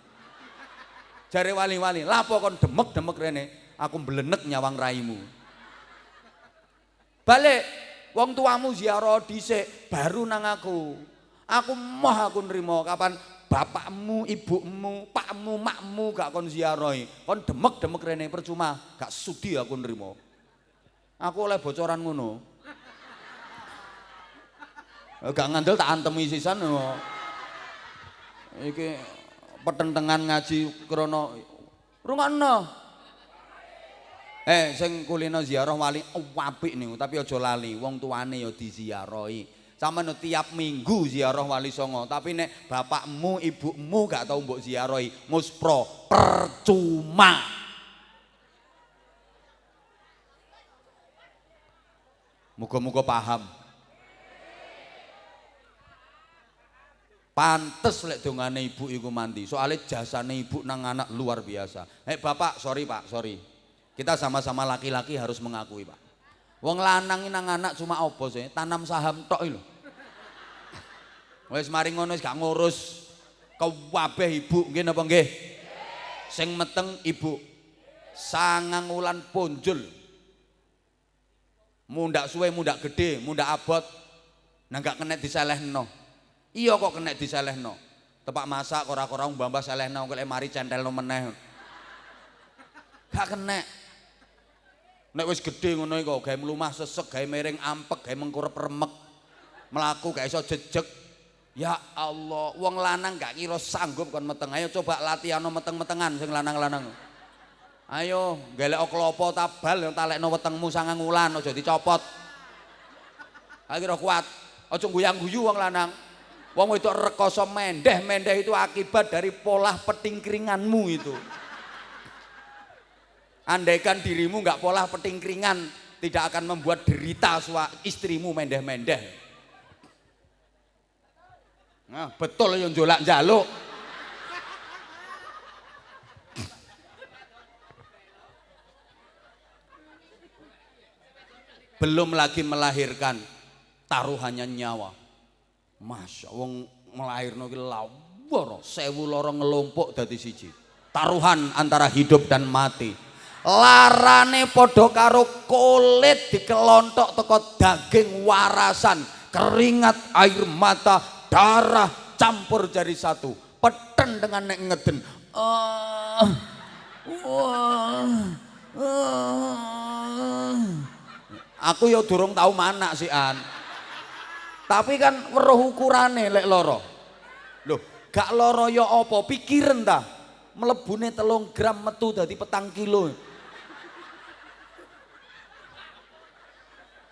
Jare wali-wali, lapo kon demek-demek rene, aku mblenek nyawang raimu. Balik, wong tuamu ziarah dhisik baru nang aku. Aku moh aku nrimo kapan bapakmu, ibumu, pakmu, makmu gak kon ziarahi. Kon demek-demek rene percuma, gak sudi aku nrimo. Aku oleh bocoran ngono. Gak ngandel tak antemi sisan. Iki petentengan ngaji krana rungokno. Eh sing kulino ziarah wali apik niku tapi aja lali wong tuane ya diziarahi. Sampeyan tiap minggu ziarah wali songo tapi nek bapakmu ibumu gak tau mbok ziarahi muspro percuma. Muga-muga paham. Pantes lek dongane ibu iku mandi. Soalnya jasane ibu nang anak luar biasa. Hei bapak, sorry pak, sorry. Kita sama-sama laki-laki harus mengakui pak. Wong lanang nang anak cuma opo sih? Tanam saham tok lho. Wes mari ngono gak ngurus kabeh ibu nggih napa nggih? Sing meteng ibu. Sangang wulan punjul. Mundak suwe, mundak gede, mundak abot. Nah gak kena diselehno. Iya kok kena diselehno. Tepak masak ora-ora mbambah selehno kok mari centelno meneh. Gak kena. Nek wis gedhe ngono iku gawe mlumah sesek, gawe miring ampek, gawe mengkurep remek. Melaku gak iso jejeg. Ya Allah, wong lanang gak kira sanggup kon meteng. Ayo coba latihan meteng-metengan sing lanang-lanang. Ayo, gelek klopo tabal yang talekno wetengmu sangang wulan aja dicopot. Ayo kuat. Aja guyang-guyu wong lanang. Wong itu rekoso mendeh, mendeh itu akibat dari pola petingkringanmu itu. Andaikan dirimu nggak pola petingkringan, tidak akan membuat derita sua istrimu mendeh-mendeh. Nah, betul yang jolak jaluk. Belum lagi melahirkan taruhannya nyawa. Masya wong melahirno ki lawar sewu loro ngelompok dadi siji. Taruhan antara hidup dan mati. Larane padha karo kulit dikelontok teko daging warasan, keringat, air mata, darah campur jadi satu. Peten dengan nek ngeden. Uh, uh, uh. Aku ya durung tahu mana sih an. Tapi kan weruh ukurane lek loro. Loh, gak loro ya apa? Pikiran ta. Mlebune telung gram metu dadi petang kilo.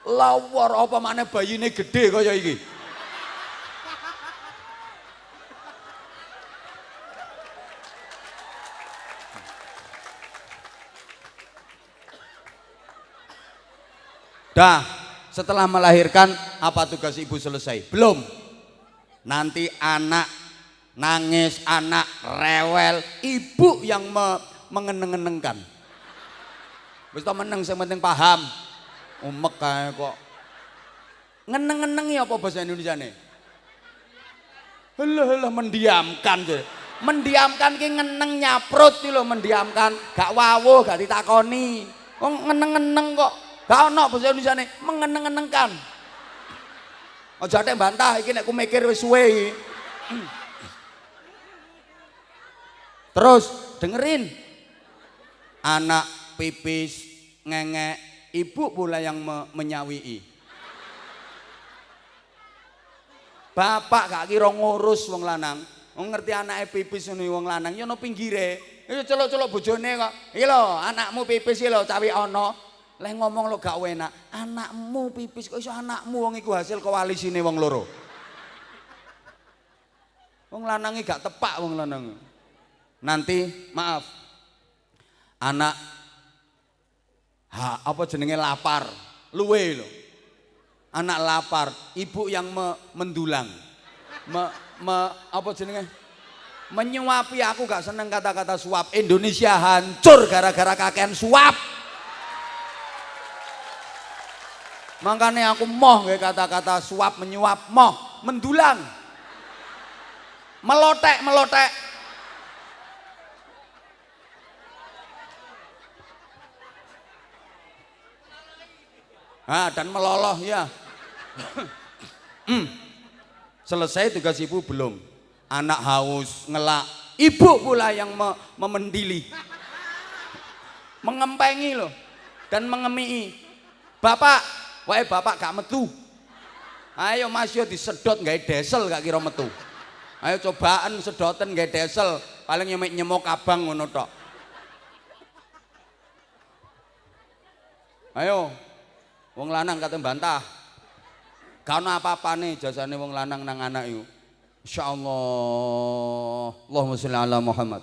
Lawar apa mana bayine gede kaya iki? Dah, setelah melahirkan apa tugas ibu selesai? Belum. Nanti anak nangis, anak rewel, ibu yang me mengeneng-enengkan. Wis meneng sing penting paham. Umek kae kok. Ngeneng-ngeneng ya apa bahasa Indonesia nih? Helah helah mendiamkan je. Mendiamkan ki ngeneng nyaprut iki lho mendiamkan, gak wawuh, gak ditakoni. Kok ngeneng-ngeneng kok Gak ono bahasa Indonesia nih, mengeneng-enengkan. Aja tek bantah iki nek ku mikir wis suwe Terus dengerin. Anak pipis ngengek, ibu pula yang me menyawii. Bapak gak kira ngurus wong lanang. Wong ngerti pipis ngono wong lanang ya ono pinggire. Ya celuk-celuk bojone kok. Iki lho, anakmu pipis iki lho cawi. Leh ngomong lo gak enak, anakmu pipis kok iso anakmu wong iku hasil koalisine wong loro. Wong lanange gak tepak wong lanang. Nanti maaf. Anak ha, apa jenenge lapar, luwe lho. Anak lapar, ibu yang me, mendulang. Me, me, apa jenenge? Menyuapi aku gak seneng kata-kata suap. Indonesia hancur gara-gara kakean suap. Makanya aku moh kayak kata-kata suap menyuap, moh mendulang. Melotek, melotek. Ah, dan meloloh ya. hmm. Selesai tugas ibu belum. Anak haus, ngelak. Ibu pula yang me memendili. Mengempengi loh. Dan mengemii. Bapak, Wae bapak gak metu. Ayo Mas yo disedot gawe desel gak kira metu. Ayo cobaan sedoten gawe desel, paling nyemek nyemok abang ngono tok. Ayo. Wong lanang kate bantah. Gak ono apa-apane jasane wong lanang nang anak iku. Insyaallah. Allahumma sholli ala Muhammad.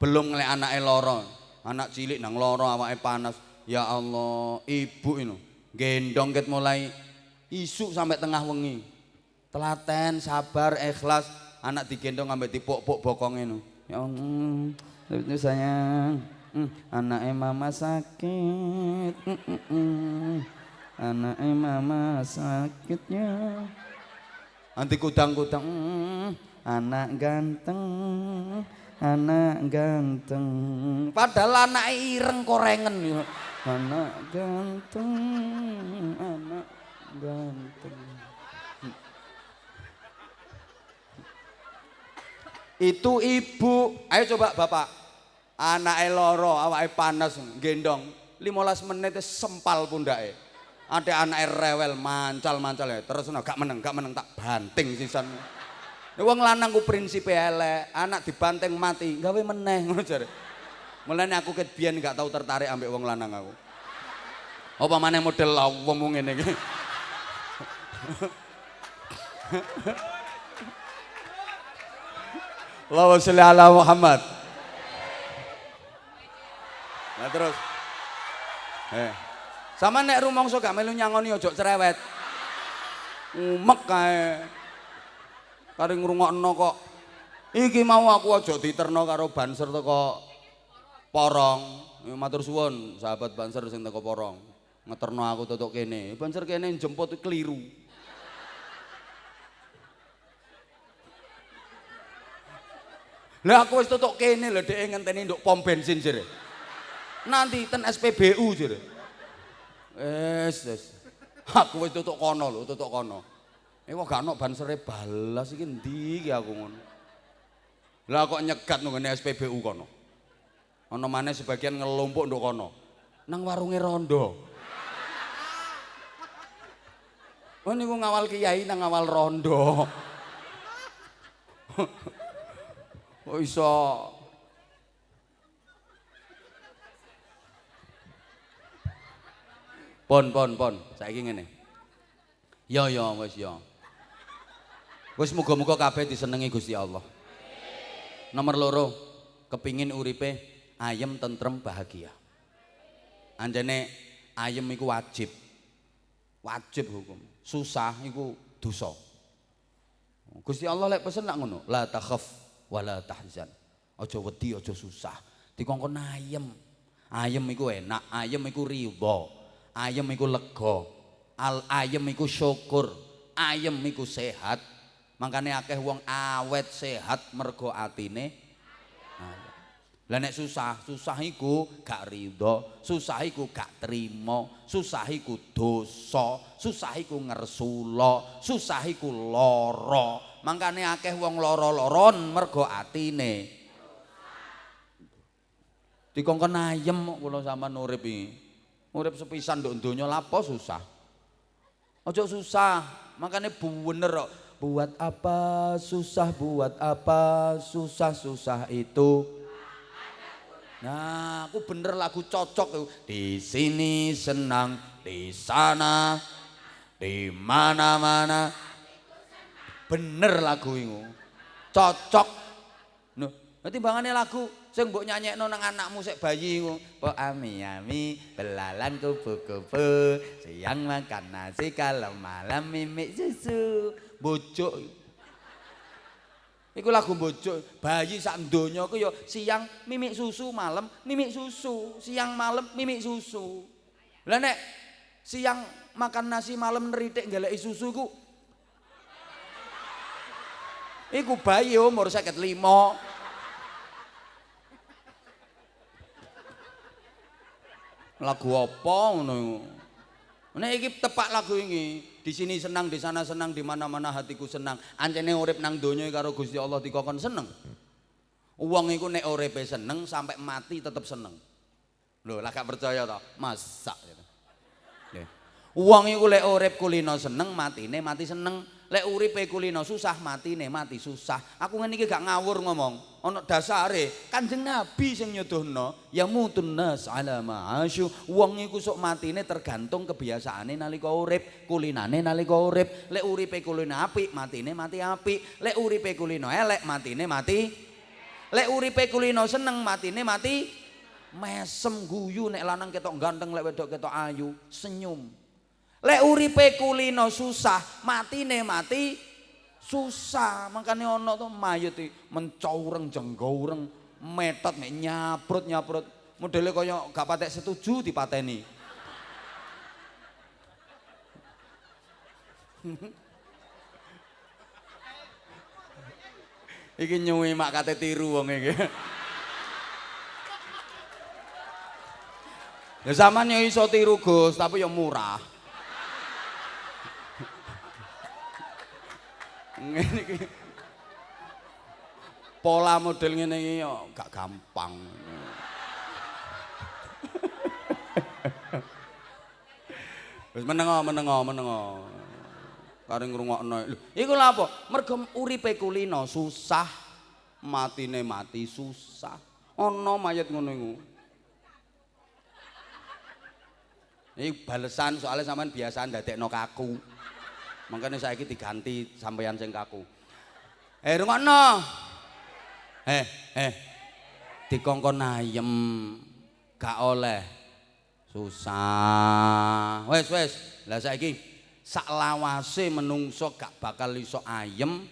Belum ngelek anake loro anak cilik nang loro awake panas. Ya Allah ibu ini gendong ket mulai isu sampai tengah wengi. Telaten sabar ikhlas. Anak digendong sampai dipok-pok bokong ini ya Allah itu sayang. Hmm, anak mama sakit. Hmm, hmm, anak mama sakitnya nanti kudang-kudang anak ganteng anak ganteng. Padahal anak ireng korengen ya anak ganteng anak ganteng. Itu ibu. Ayo coba bapak. Anak loro awak panas gendong. 15 menit sempal pundake. Ada anak rewel mancal mancal ya. Terus gak meneng gak meneng tak banting sisan Wong lanang ku prinsipe elek, anak dibanteng mati, gawe meneh *laughs* ngono jare. Mulane aku ket biyen gak tau tertarik ambek wong lanang aku. Apa maneh model wong ngene iki. Allahumma sholli ala Muhammad. Nah terus. Eh. Sama nek rumangsa gak melu nyangoni ojo cerewet. Umek kae. Kari ngrungokno kok. Iki mau aku aja diterno karo banser teko porong. Matur suwun sahabat banser sing teko porong. Ngeterno aku tutuk kene. Banser kene jemput keliru. Lah aku wis tutuk kene lho dhek ngenteni nduk pom bensin jere. Nanti ten SPBU jere. Wis wis. Aku wis tutuk kono lho tutuk kono Eh kok gak ono bansere balas iki ndi iki aku ngono. Lah kok nyegat nang ngene SPBU kono. Ana maneh sebagian ngelompok nduk kono. nang warunge rondo. Oh niku ngawal kiai nang ngawal rondo. *laughs* Oh iso Pon pon pon, saiki ngene. Ya ya wis ya. Wis muga-muga kabeh disenengi Gusti Allah. Nomor loro, kepingin uripe ayem tentrem bahagia. Anjene ayem iku wajib. Wajib hukum. Susah iku dosa. Gusti Allah lek pesen nak ngono, la takhaf wala tahzan. Aja wedi, aja susah. Dikongkon ayem. Ayem iku enak, ayem iku riba. ayem iku lega al ayem iku syukur ayem iku sehat makane akeh wong awet sehat mergo atine lah nek susah susah iku gak ridho susah iku gak trimo susah iku dosa susah iku ngersula susah iku lara makane akeh wong lara-laron mergo atine dikongkon ayem kula sampean urip iki Urip sepisan nduk donya lapo susah. Ojo susah, makanya bener kok. Buat apa susah, buat apa susah-susah itu. Nah, aku bener lagu cocok Di sini senang, di sana, di mana-mana. Bener lagu ini. Cocok. Nah, nanti bangannya lagu sing mbok nyanyekno nang anakmu sik bayi. Po ami ami belalan kupu-kupu, siang makan nasi kalau malam mimik susu. Bojok. Iku lagu bojok, bayi sak donya ku ya siang mimik susu, malam mimik susu, siang malam mimik susu. Lah nek siang makan nasi malam neritik ngeleki susu ku Iku bayi umur 55. lagu apa ngono nek iki tepak lagu ini di sini senang di sana senang di mana-mana hatiku senang. Ancene urip nang donya karo Gusti Allah dikokon seneng. Uang iku nek uripe seneng sampai mati tetep seneng. Lho lah gak percaya to? Masak gitu. Uang iku lek urip kulino seneng matine mati seneng lek uripe kulino susah matine mati susah. Aku ngene gak ngawur ngomong. Ana dasare kanjeng nabi sing nyuduhno ya mutun nas ala ma'asyu. Wong iku sok matine tergantung kebiasaane nalika urip kulinane nalika urip. Lek uripe kulino apik matine mati apik. Lek uripe kulino elek matine mati. Lek uripe kulino seneng matine mati. Mesem guyu nek lanang ketok ganteng lek wedok ketok ayu. Senyum Lek uripe kulino susah, matine mati susah. Makane ana to mayit mencaureng jenggaureng, metot mek nyaprut-nyaprut. Modele kaya gak patek setuju dipateni. *laughs* iki nyuwi mak kate tiru wong iki. *laughs* Ya yo iso tiru Gus, tapi yo murah. Ngene iki. Pola model ngene iki yo gak gampang. Wis menengo menengo menengo. Kare ngrungokno. Lho iku lha apa? Mergo uripe kulino susah matine mati susah. Ana mayat ngono iku. Iki balesan soalnya sampean biasa ndadekno kaku Makanya saya diganti sampeyan sing kaku. Eh rungokno. Eh eh dikongkon ayem gak oleh susah. Wes wes. Lah saiki sak lawase menungso gak bakal iso ayem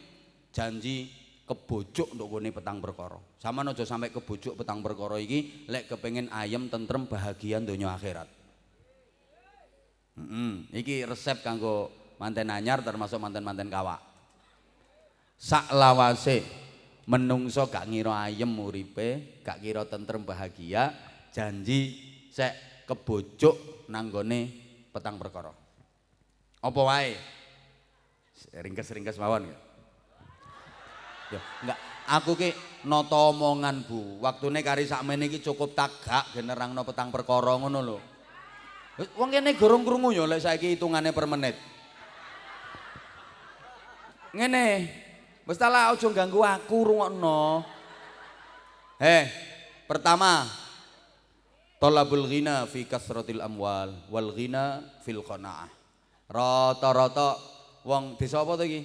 janji kebojok untuk gone petang perkara. Sama aja sampai kebojok petang perkara iki lek kepengin ayem tentrem bahagia donya akhirat. Hmm, iki resep kanggo manten anyar termasuk manten-manten kawak sak lawase menungso gak ngira ayem uripe gak kira tentrem bahagia janji sek kebojok nanggone petang perkara apa wae ringkes-ringkes mawon ya ya enggak Aku ki nata omongan Bu. Waktune kari sakmene iki cukup tagak generangno petang perkara ngono lho. Wong kene gorong krungu ya lek saiki hitungane per menit. Ngene. Lah aja ganggu aku rungokno. Eh, pertama Tolabul ghina fi kasratil amwal wal ghina fil qanaah. Rata-rata wong desa apa to iki?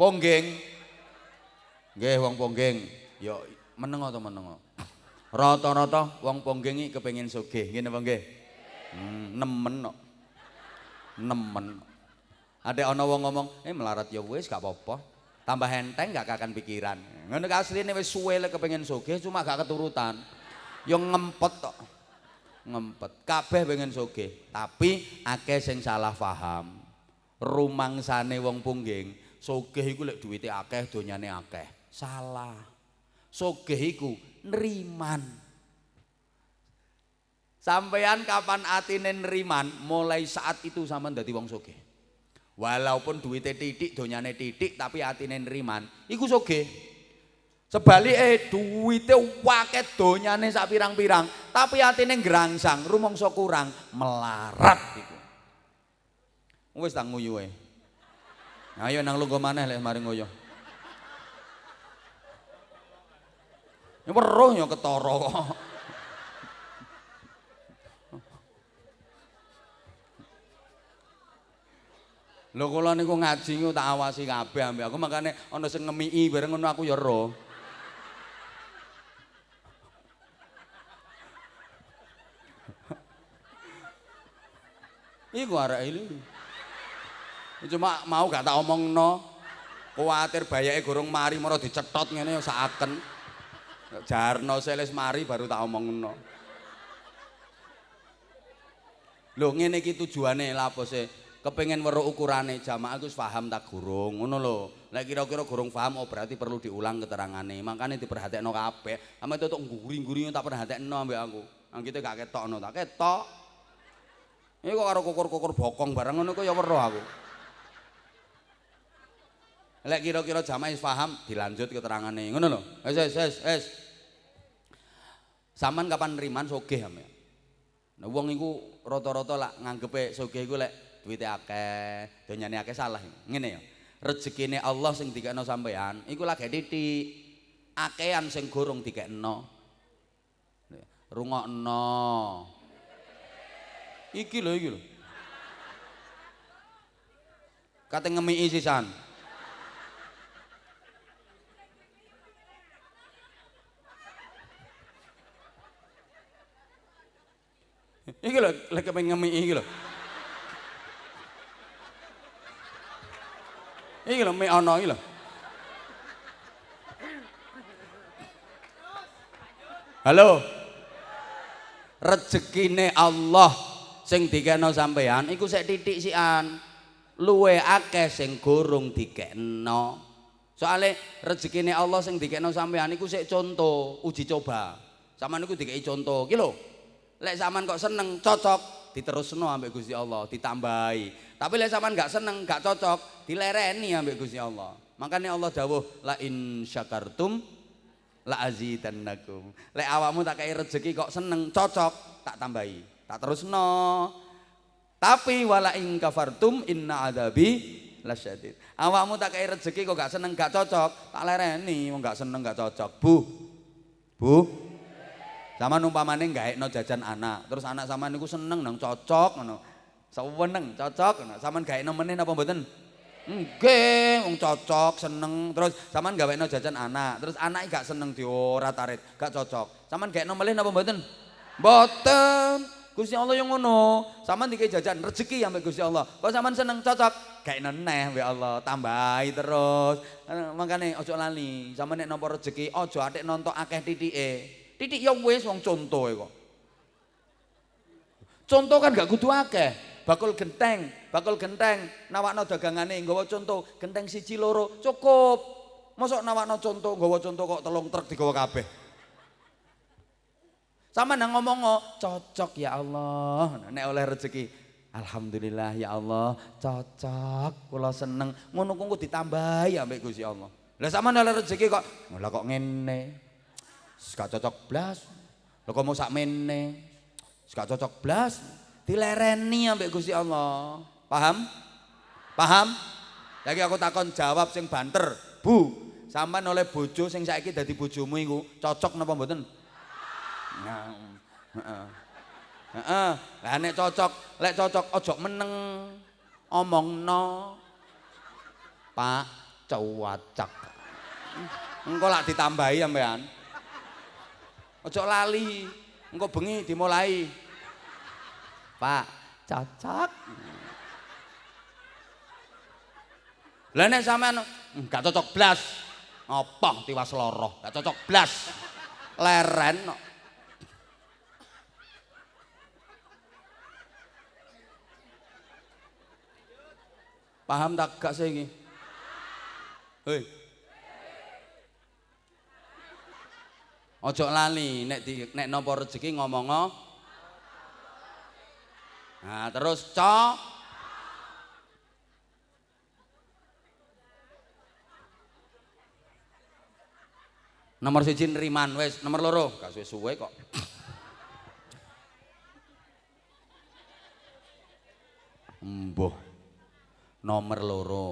Ponggeng. Nggih wong Ponggeng. Ya menengo to menengo. Rata-rata wong Ponggeng iki kepengin sugih, ngene apa nggih? Hmm, nemen kok. Nemen. Ada ana wong ngomong, "Eh melarat ya wis gak apa-apa." Tambah enteng gak kakan pikiran. Ngono asline wis suwe lek kepengin sugih cuma gak keturutan. Yo ngempet tok. Ngempet. Kabeh pengen sugih, tapi akeh sing salah paham. Rumangsane wong pungging sugih iku lek duwite akeh donyane akeh. Salah. Sugih iku nriman. Sampean kapan atine nriman, mulai saat itu sampean dadi wong sugih. Walaupun duwite titik, donyane titik, tapi atine nriman, iku sugih. Sebalike duwite akeh donyane sak pirang-pirang, tapi atine ngrangsang, rumangsa kurang, melarat iku. Wis tak nguyuhe. Ayo nang lungguh maneh lek mari ngoyo. Ya weruh ya ketara kok. Lho kula niku ngaji niku tak awasi kabeh ambek aku makane ana sing ngemiki bareng ngono aku ya roh. *laughs* Iku arek iki. Cuma mau gak tak omongno. Kuwatir bayake gorong mari mara dicetot ngene ya sakaken. Jarno seles mari baru tak omongno. Lho ngene iki tujuane sih? Kepengen weruh ukurane jamaah iku paham tak gurung ngono lho. Lek kira-kira gurung paham oh berarti perlu diulang keterangane. Makane diperhatekno kabeh. Ame tutuk nguri-nguri tak perhatekno ambek aku. Anggite gak ketokno tak ketok. Iki kok karo kukur-kukur bokong bareng ngono kok ya weruh aku. Lek kira-kira jamaah wis paham, dilanjut keterangane. Ngono lho. Wis wis wis wis. Saman kapan nriman sugih ame. Nah wong iku rata-rata lak nganggepe sugih iku lek duwite akeh, donyane akeh salah. Ngene ya. Rezekine Allah sing dikekno sampean iku lagi titik. Akehan sing gorong dikekno. Rungokno. Iki lho iki lho. Kate ngemiki sisan. Iki lho, lek pengen ngemi iki lho. Iki lho mie ana iki lho. Halo. Rezekine Allah sing dikena sampean iku sik titik sian. Luwe akeh sing gorong dikena. Soale rezekine Allah sing dikena sampean iku sik contoh, uji coba. Saman iku dikei contoh. Ki lho. Lek sampean kok seneng, cocok, diterusno ambek Gusti Allah, ditambahi. Tapi lek sampean gak seneng, gak cocok, dilereni ambek Gusti Allah. Makanya Allah dawuh la in syakartum la azidannakum. Lek awakmu tak kei rezeki kok seneng, cocok, tak tambahi. Tak terusno. Tapi wala in kafartum inna adabi lasyadid. Awakmu tak kei rezeki kok gak seneng, gak cocok, tak lereni wong gak seneng, gak cocok. Bu. Bu. Sama numpamane gaekno jajan anak, terus anak sama niku seneng nang cocok ngono. Seweneng cocok ngono. Saman gaekno meneh napa mboten? Nggih, wong cocok, seneng. Terus sampean gawekno jajan anak, terus anake gak seneng diorat-arit, gak cocok. Sampean gaekno melih napa mboten? Mboten. Gusti Allah yang ngono. Sampean dikei jajan rezeki ambek Gusti Allah. Kok sampean seneng cocok, gaekno neh mbek Allah, tambahi terus. Makane ojo lali, sampean nek nampa rezeki ojo atik nonton akeh titike. Titik ya wis wong contoh kok. Contoh kan gak kudu akeh. Bakul genteng, bakul genteng, nawakno dagangane nggawa contoh, genteng siji loro cukup. Mosok nawakno contoh, nggawa contoh kok telung truk digawa kabeh. Sama nang ngomong cocok ya Allah, nek oleh rezeki. Alhamdulillah ya Allah, cocok, kula seneng. Ngono kuwi ditambahi ambek Gusti Allah. Lah sampean oleh rezeki kok, lah kok ngene. Gak cocok blas. Lah kok mau sak. Gak cocok blas. Dilereni ambek Gusti Allah. Paham? Paham? Lagi aku takon jawab sing banter. Bu, sampean oleh bojo sing saiki dadi bojomu iku cocok napa mboten? Nah. Heeh. Lah nek cocok, lek cocok ojo meneng. Omongno. Pak cuwacak. Engko lak ditambahi sampean. Ojo lali. Engko bengi dimulai. Pak cocok. Lah nek sampean enggak hmm, cocok blas. Apa tiwas loro? Enggak cocok blas. Leren no. Paham tak gak saya ini? Hei. Ojo lali nek di nek nopo rezeki ngomong Nah, terus co. Nomor siji nriman wis, nomor loro. Gak suwe-suwe kok. Mbuh. nomor loro.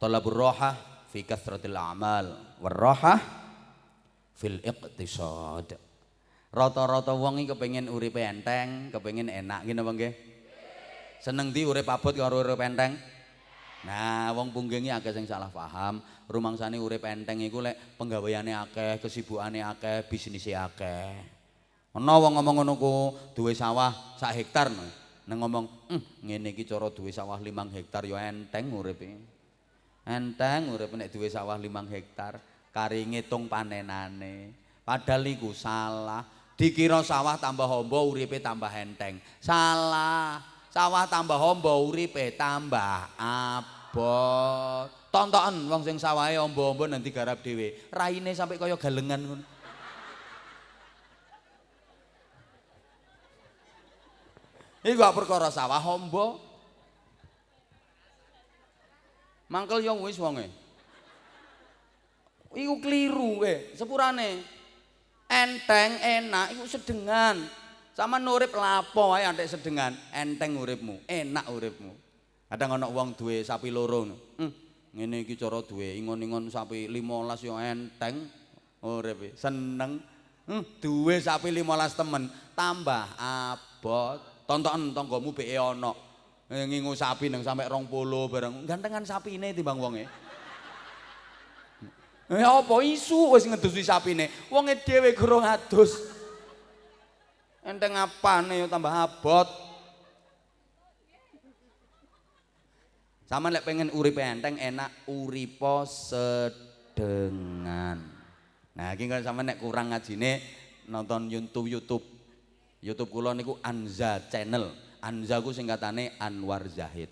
Talabur roha fi kathratil a'mal. Warroha fil iqtisad. Rata-rata wong iki kepengin uripe enteng kepengin enak ngene apa nggih? Seneng di urip abot karo urip enteng? Nah, wong punggengi akeh sing salah paham, rumangsane urip enteng iku lek penggaweane akeh, kesibukane akeh, bisnise akeh. Ana wong ngomong ngono ku duwe sawah sak hektar no. nang ngomong hm, ngene iki cara duwe sawah 5 hektar ya enteng uripe enteng uripe nek duwe sawah 5 hektar kari ngitung panenane. Padahal iku salah. Dikira sawah tambah hombo uripe tambah enteng. Salah. Sawah tambah hombo uripe tambah abot. Tontonan wong sing sawahe ombo-ombo nanti garap dhewe. Raine sampai kaya galengan ngono. Iku perkara sawah hombo. Mangkel yo wis wonge. Iku kliru eh, sepurane. Enteng, enak, iku sedengan. Sama nurip lapo wae antek sedengan, enteng uripmu, enak uripmu. Kadang ana wong duwe sapi loro. Hmm, ngene iki cara duwe ingon-ingon sapi 15 yo enteng uripe. Seneng. Hmm, duwe sapi 15 temen, tambah abot. tontonan tanggamu beke ana eh, ngingu sapi nang sampe 20 bareng gantengan sapine timbang wonge eh apa isu wis ngedusi sapine wonge dhewe gurung adus enteng apane tambah abot Sama lek pengen urip enteng enak uripo sedengan. Nah, iki kalau sama nek kurang ngajine nonton YouTube YouTube YouTube kula niku Anza Channel. Anza ku singkatane Anwar Zahid.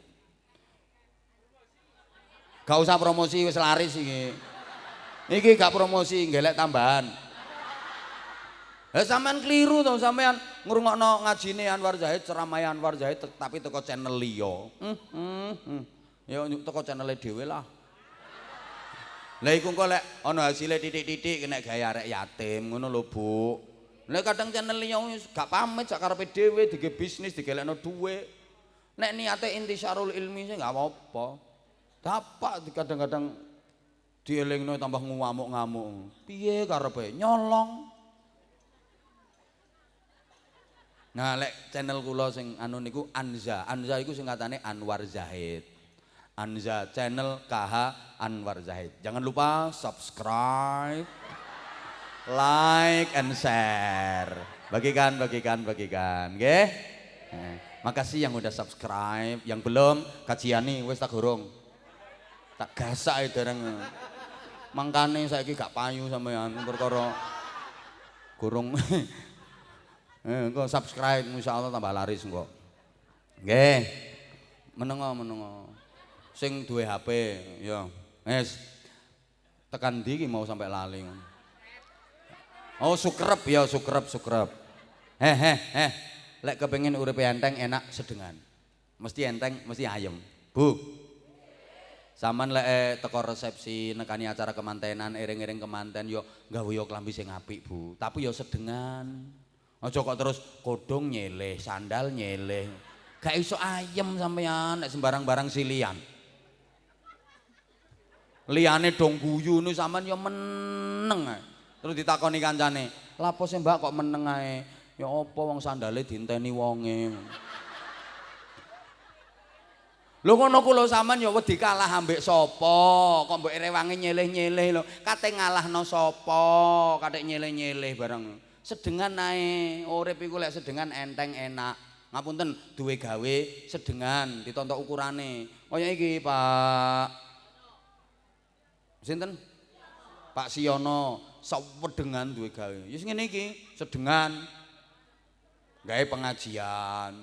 Gak usah promosi wis laris iki. Iki gak promosi, ngelek tambahan. Eh sampean keliru to sampean ngrungokno ngajine Anwar Zahid, ceramah Anwar Zahid tapi teko channel liya. Hmm, hmm, hmm. Ya teko channel dhewe lah. Lah iku kok lek ana hasile titik-titik nek gawe arek yatim ngono lho, Bu. Nek kadang channel liya gak pamit sak karepe dhewe dige bisnis digelekno duwe. Nek niate intisyarul ilmi sih gak apa-apa. Dapak kadang-kadang dielingno tambah ngamuk-ngamuk. Piye karepe nyolong. Nah, lek channel kula sing anu niku Anza. Anza iku singkatane Anwar Zahid. Anza channel KH Anwar Zahid. Jangan lupa subscribe. like and share. Bagikan, bagikan, bagikan. Oke? Okay? makasih yang udah subscribe, yang belum kajian nih, wes tak gurung. Tak gasak dereng. Mangkane saiki gak payu sampean perkara gurung. *laughs* eh, kok subscribe insyaallah tambah laris kok. Nggih. Menengo, menengo. Sing duwe HP, ya. Wes. Tekan ndi mau sampai lali. Oh sukrep ya sukrep sukrep. Heh heh heh. lek kepengin uripe enteng enak sedengan. Mesti enteng, mesti ayem. Bu. Saman lek eh, teko resepsi nekani acara kemantenan, iring-iring kemanten yo gawe yo klambi sing apik, Bu. Tapi yo sedengan. Aja kok terus kodong nyeleh, sandal nyeleh. Gak iso ayem sampean nek sembarang barang silian. Liyane dong guyu nu sampean yo meneng. Terus ditakoni kancane, "Lapo sih Mbak kok meneng ae?" Ya apa wong sandale dinteni wonge. Lho ngono ku lho sampean ya wedi kalah ambek sapa? Kok mbok rewangi nyeleh-nyeleh lho. Kate ngalahno sapa? Kate nyeleh-nyeleh bareng. Sedengan ae. Urip iku lek sedengan enteng enak. Ngapunten duwe gawe sedengan ditontok ukurane. Kaya iki, Pak. Sinten? Pak Siono, sewedengan duwe gawe. Ya ngene iki, sedengan. Gawe pengajian.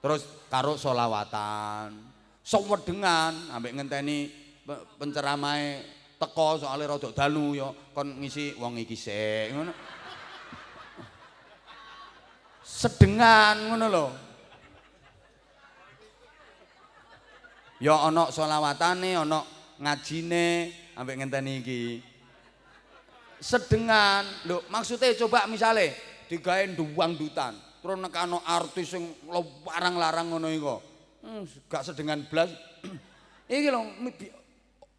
Terus karo solawatan. Sewedengan ambek ngenteni penceramahe teko soalnya rada dalu ya kon ngisi wong iki sik ngono. Sedengan ngono lho. Ya ana selawatane ana ngajine ambek ngenteni iki. Sedengan. Lho maksudnya coba misale digawe duwang dutan. Terus nekano artis sing larang-larang ngono iku Hmm, gak sedengan blas. *clears throat* Iki lho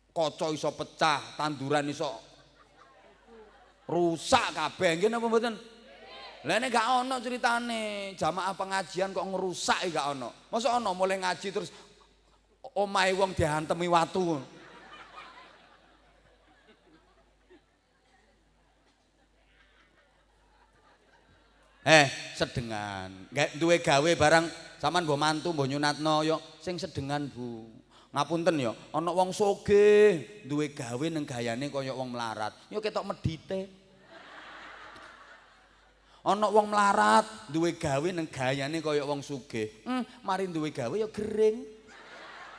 kaca iso pecah, tanduran iso rusak kabeh. Nggih napa mboten? Lah nek gak ana critane, jamaah pengajian kok ngerusak gak ana. Masa ana mulai ngaji terus omahe wong dihantemi watu. Eh, sedengan. Gak duwe gawe barang Saman mbok mantu mbok nyunatno yo sing sedengan Bu. Ngapunten yo, ana wong sugih duwe gawe ning gayane kaya wong melarat. Yo ketok medite. Ana wong melarat duwe gawe ning gayane kaya wong sugih. Hmm, mari duwe gawe yo gering.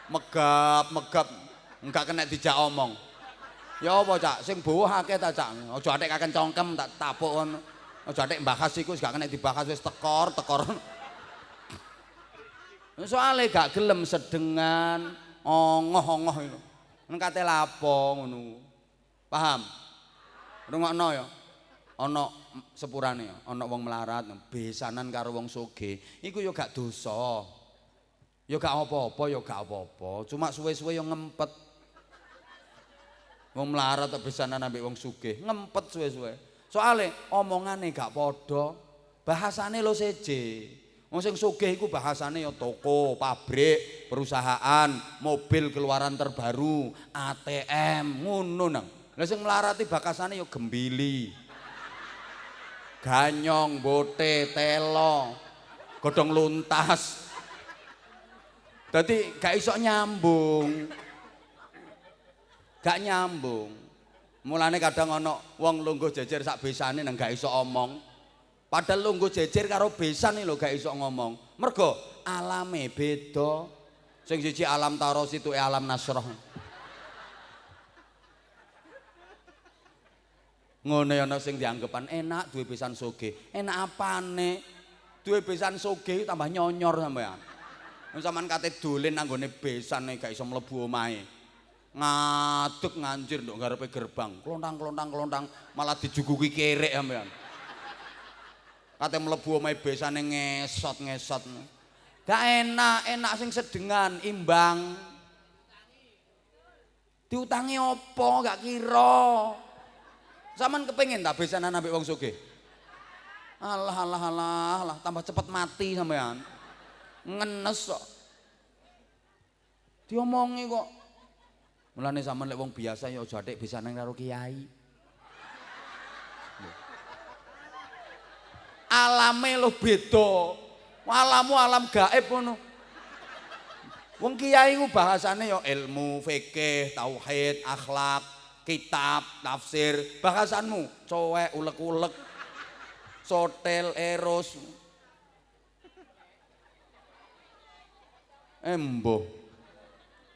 Megap, megap. Enggak kena dijak omong. Ya apa, Cak? Sing bawa akeh ta, Cak? Aja atik kaken congkem tak tapuk ngono. Aja atik mbahas iku gak kena dibahas wis tekor, tekor. Soale gak gelem sedengan ongoh-ongoh itu. Ngkate lapo ngono. Paham? Rungokno ya. Ana sepurane ana wong melarat besanan karo wong sugih. Iku ya gak dosa. Ya gak apa-apa, ya gak apa-apa. Cuma suwe-suwe ya ngempet. Wong melarat besanan ambek wong sugih, ngempet suwe-suwe. Soale omongane gak padha, bahasane lo seje. Wong sing sugih iku bahasane ya toko, pabrik, perusahaan, mobil keluaran terbaru, ATM, ngono nang. Lah sing melarati bakasane ya gembili. Ganyong, bote, telo, godhong luntas. Dadi gak iso nyambung. Gak nyambung. Mulane kadang ana wong lungguh jejer sak besane nang gak iso omong. Padahal lunggu jejer karo besan nih lo gak iso ngomong. Mergo alame beda. Sing siji alam taros itu alam nasroh. Ngono ana sing dianggepan enak duwe besan soge. Enak apane? Duwe besan soge tambah nyonyor sampean. Sampeyan kate dolen anggone besan gak iso mlebu omahe. Ngaduk nganjir nduk ngarepe gerbang. Klontang-klontang-klontang malah dijuguki kerek sampean. Kate mlebu omahe besane ngesot-ngesot. Gak enak, enak sing sedengan, imbang. Diutangi opo, gak kira. Zaman kepengin tak besanan ambek wong sugih. Alah alah alah, alah tambah cepet mati sampean. Ngenes kok. Diomongi kok. Mulane sampean lek wong biasa ya aja atik besanan karo kiai. Alame lo beda. Alamu alam gaib ngono. Wong kiai ku bahasane ya ilmu, fikih, tauhid, akhlak, kitab, tafsir, bahasanmu cowek ulek-ulek, sotel, eros. Embo.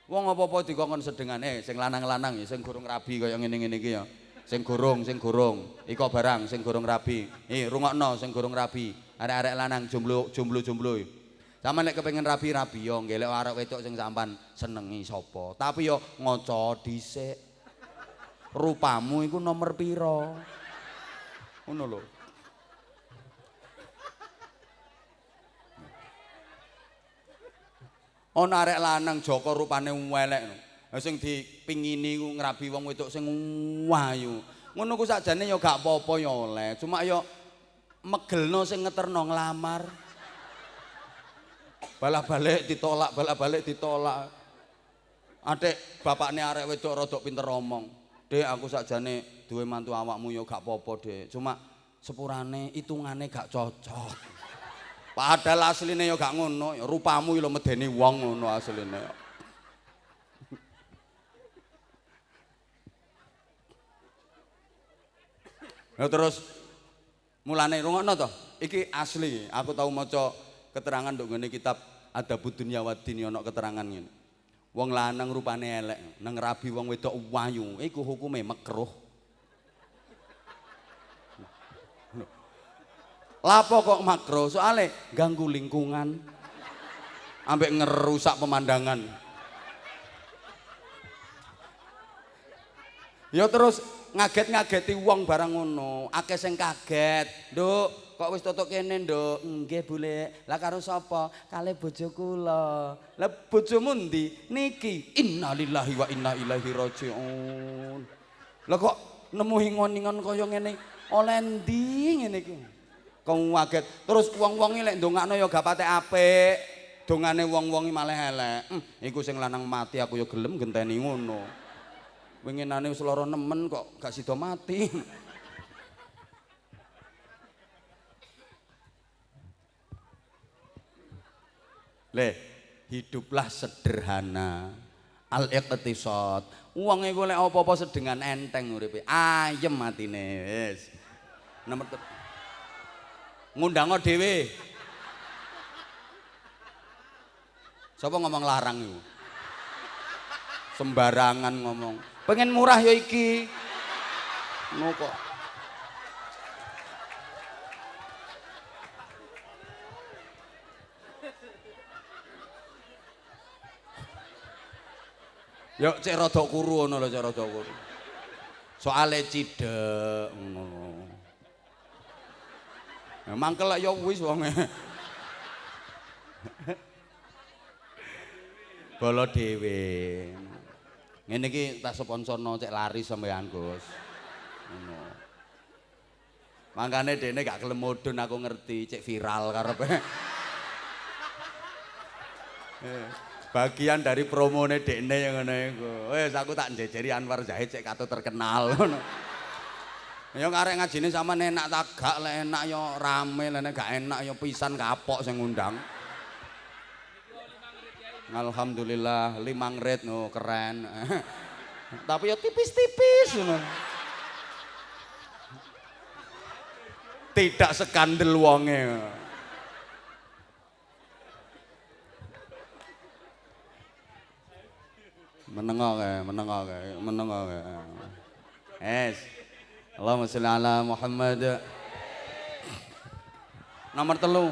Wong apa-apa dikongkon sedengan eh sing lanang-lanang ya sing gurung rabi kaya ngene-ngene iki ya. Sing gorong, sing gorong. Iko barang sing gorong rabi. Eh, rungokno sing gorong rabi. Arek-arek lanang jomblo, jomblo-jomblo. Sampeyan nek kepengin rabi-rabi yo ngelek arek wedok sing sampean senengi sapa. Tapi yo ngaca dhisik. Rupamu iku nomor piro? Ngono lho. Ana arek lanang Joko rupane elek. Sing dipingini ku ngrabi wong wedok sing wayu. Ngono ku sakjane ya gak apa-apa ya oleh. Cuma ya megelno sing ngeterno nglamar. Balak-balik ditolak, balak-balik ditolak. Adik bapakne arek wedok rada pinter omong. Dek aku sakjane duwe mantu awakmu ya gak apa-apa, Dek. Cuma sepurane hitungane gak cocok. Padahal asline ya gak ngono, rupamu lho medeni wong ngono asline. Ya terus mulane rungokno to. Iki asli, aku tau maca keterangan nduk ngene kitab Adabud Dunya Wadini ana keterangan ngene. Wong lanang rupane elek, nang rabi wong wedok wayu, iku hukume makruh. Lapo kok makro? Soale ganggu lingkungan. Ambek ngerusak pemandangan. Ya terus ngaget-ngageti wong barang ngono. Akeh sing kaget. Nduk, kok wis tutuk kene, Nduk? Nggih, Bule. Lah karo sapa? Kale bojo kula. Lah bojomu ndi? Niki. Innalillahi wa inna ilaihi rajiun. Lah kok nemu hingon-hingon kaya ngene? Oleh ndi ngene iki? kong waget terus wong-wongi lek ndongakno ya gak patek apik dongane wong-wongi malah elek hm, iku sing lanang mati aku ya gelem genteni ngono winginane wis lara nemen kok gak sida mati *laughs* le hiduplah sederhana al iqtisad wong iku lek apa-apa sedengan enteng uripe ayem matine wis nomor ngundang dhewe. Sapa ngomong larang iku? Sembarangan ngomong. Pengen murah ya iki. Ngono kok. Yo cek rada kuru ngono lho cek rada kuru. Soale cidek ngono. Mangkel ya wis wonge. *laughs* Bolo dhewe. Ngene iki tak sponsorno cek lari sampean, Gus. Ngono. Mangkane dene gak gelem mudun aku ngerti cek viral karepe. *laughs* Eh, bagian dari promone dekne yang ngono iku. Wis aku tak njejeri Anwar Zahid cek katut terkenal ngono. Ya ngarek ngajine sama enak tak gak enak ya rame lek gak enak ya pisan kapok sing ngundang. Alhamdulillah limang red no keren. *laughs* Tapi ya tipis-tipis. Tidak skandal wonge. Menengok ya, menengok ya, menengok ya. Es. Allahumma sholli ala Muhammad. Nomor telu.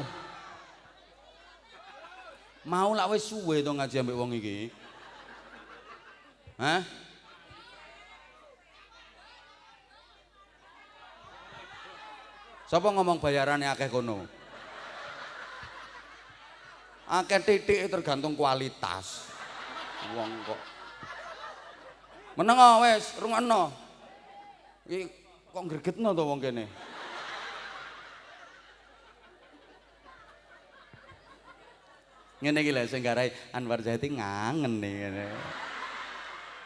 Mau lak wis suwe to ngaji ambek wong iki. Hah? Sapa ngomong bayarannya akeh kono? Akeh titik tergantung kualitas. Wong kok. Meneng wis, rungokno. Iki kok gregetno to wong kene. Ngene iki lho sing garai Anwar Zahid ngangen nih ngene.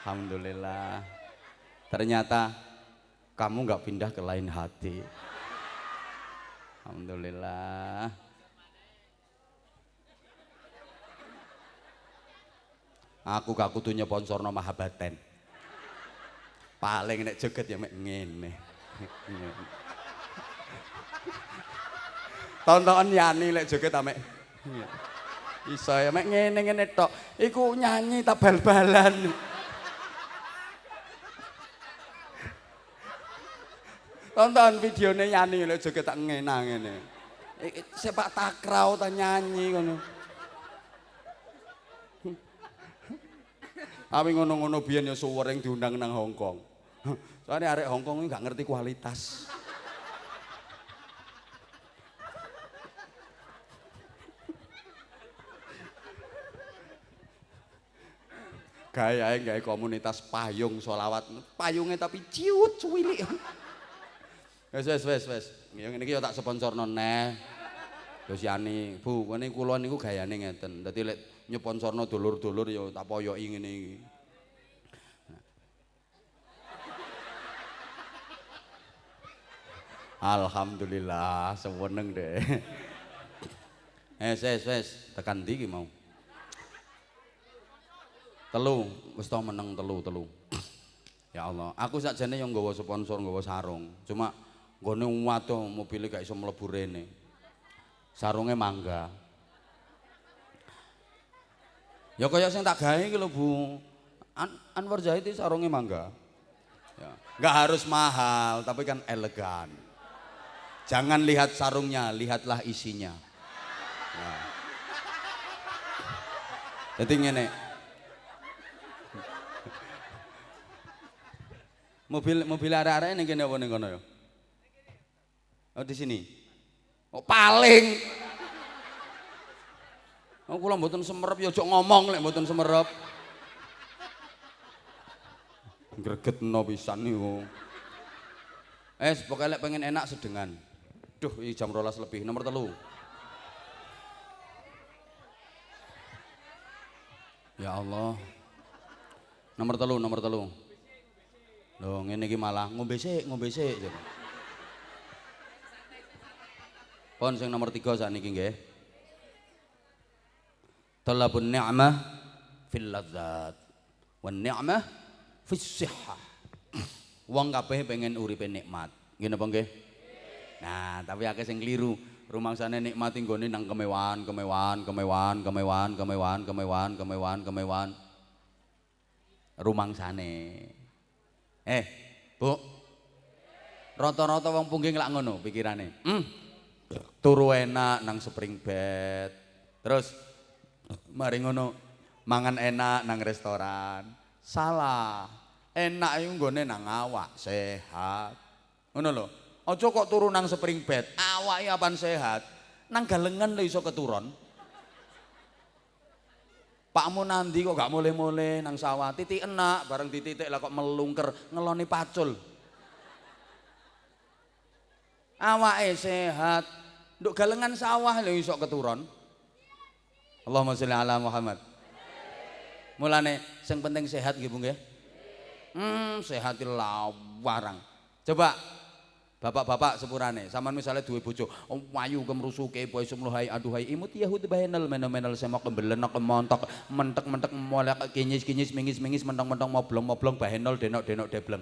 Alhamdulillah. Ternyata kamu nggak pindah ke lain hati. Alhamdulillah. Aku gak kudu nyponsorno Mahabaten. paling nek joget ya mek ngene. Tonton Yani lek joget ta mek. Iso ya mek ngene-ngene tok. Iku nyanyi tak bal-balan. tonton videone Yani lho joget tak ngenang ngene. Sepak takraw ta nyanyi ngono. Awi ngono-ngono biyen ya suwering diundang nang Hongkong. Soalnya arek Hongkong ini gak ngerti kualitas. Gaya gaya komunitas payung solawat. Payungnya tapi ciut cuwili. Wes wes wes wes. Yang ini kita tak sponsor noneh. Terus Yani, Bu, ini kulon ini gayanya ngeten. Jadi lek nyeponsorno dulur-dulur ya tak poyoki ngene iki. Alhamdulillah, seweneng deh. Eh, wes wes, tekan ndi mau? Telu, wis to meneng telu, telu. Ya Allah, aku sakjane yang nggawa sponsor, nggawa sarung. Cuma nggone waduh mobil gak iso mlebu rene. Sarunge mangga. Ya kaya sing tak gawe lho, Bu. An Anwar Zahid sarunge mangga. Ya, enggak harus mahal, tapi kan elegan. Jangan lihat sarungnya, lihatlah isinya. Nah. Jadi ngene. Mobil mobil arek-arek ning kene apa ning kono ya? Oh di sini. Oh paling. Oh kula mboten semerep ya ojo ngomong lek mboten semerep. Gregetno pisan niku. Eh, pokoknya lek pengen enak sedengan. Duh, ini jam rolas lebih. Nomor telu. Ya Allah. Nomor telu, nomor telu. Loh, ngene iki malah ngombe sik, ngombe sik. Pon sing nomor 3 sakniki nggih. Talabun ni'mah fil ladzat wan ni'mah fis sihhah. Wong kabeh pengen uripe nikmat. Nggih napa nggih? Nah, tapi akeh sing kliru. Rumangsane nikmati nggone nang kemewahan, kemewahan, kemewahan, kemewahan, kemewahan, kemewahan, kemewahan, kemewahan. Rumangsane. Eh, Bu. Rata-rata wong pungging lak ngono pikirane. Hmm. Turu enak nang spring bed. Terus mari ngono mangan enak nang restoran. Salah. Enak iku nggone nang awak sehat. Ngono lho. Aja kok turu nang spring bed, awake apan sehat. Nang galengan lho iso keturun. Pakmu nandi kok gak mulai-mulai nang sawah, titik enak, bareng dititik lah kok melungker, ngeloni pacul. Awake sehat, nduk galengan sawah lho iso keturun. Allahumma sholli ala Muhammad. Mulane sing penting sehat nggih Bu. Hmm, sehatil lawarang. Coba Bapak-bapak sepurane, sampean misalnya duwe bojo, oh, wayu kemrusuke poe sumluhai aduhai imut yahud bahenal menel-menel semak kembelenak kemontok mentek-mentek molek kinyis-kinyis mingis-mingis mentong-mentong moblong-moblong bahenol denok-denok debleng.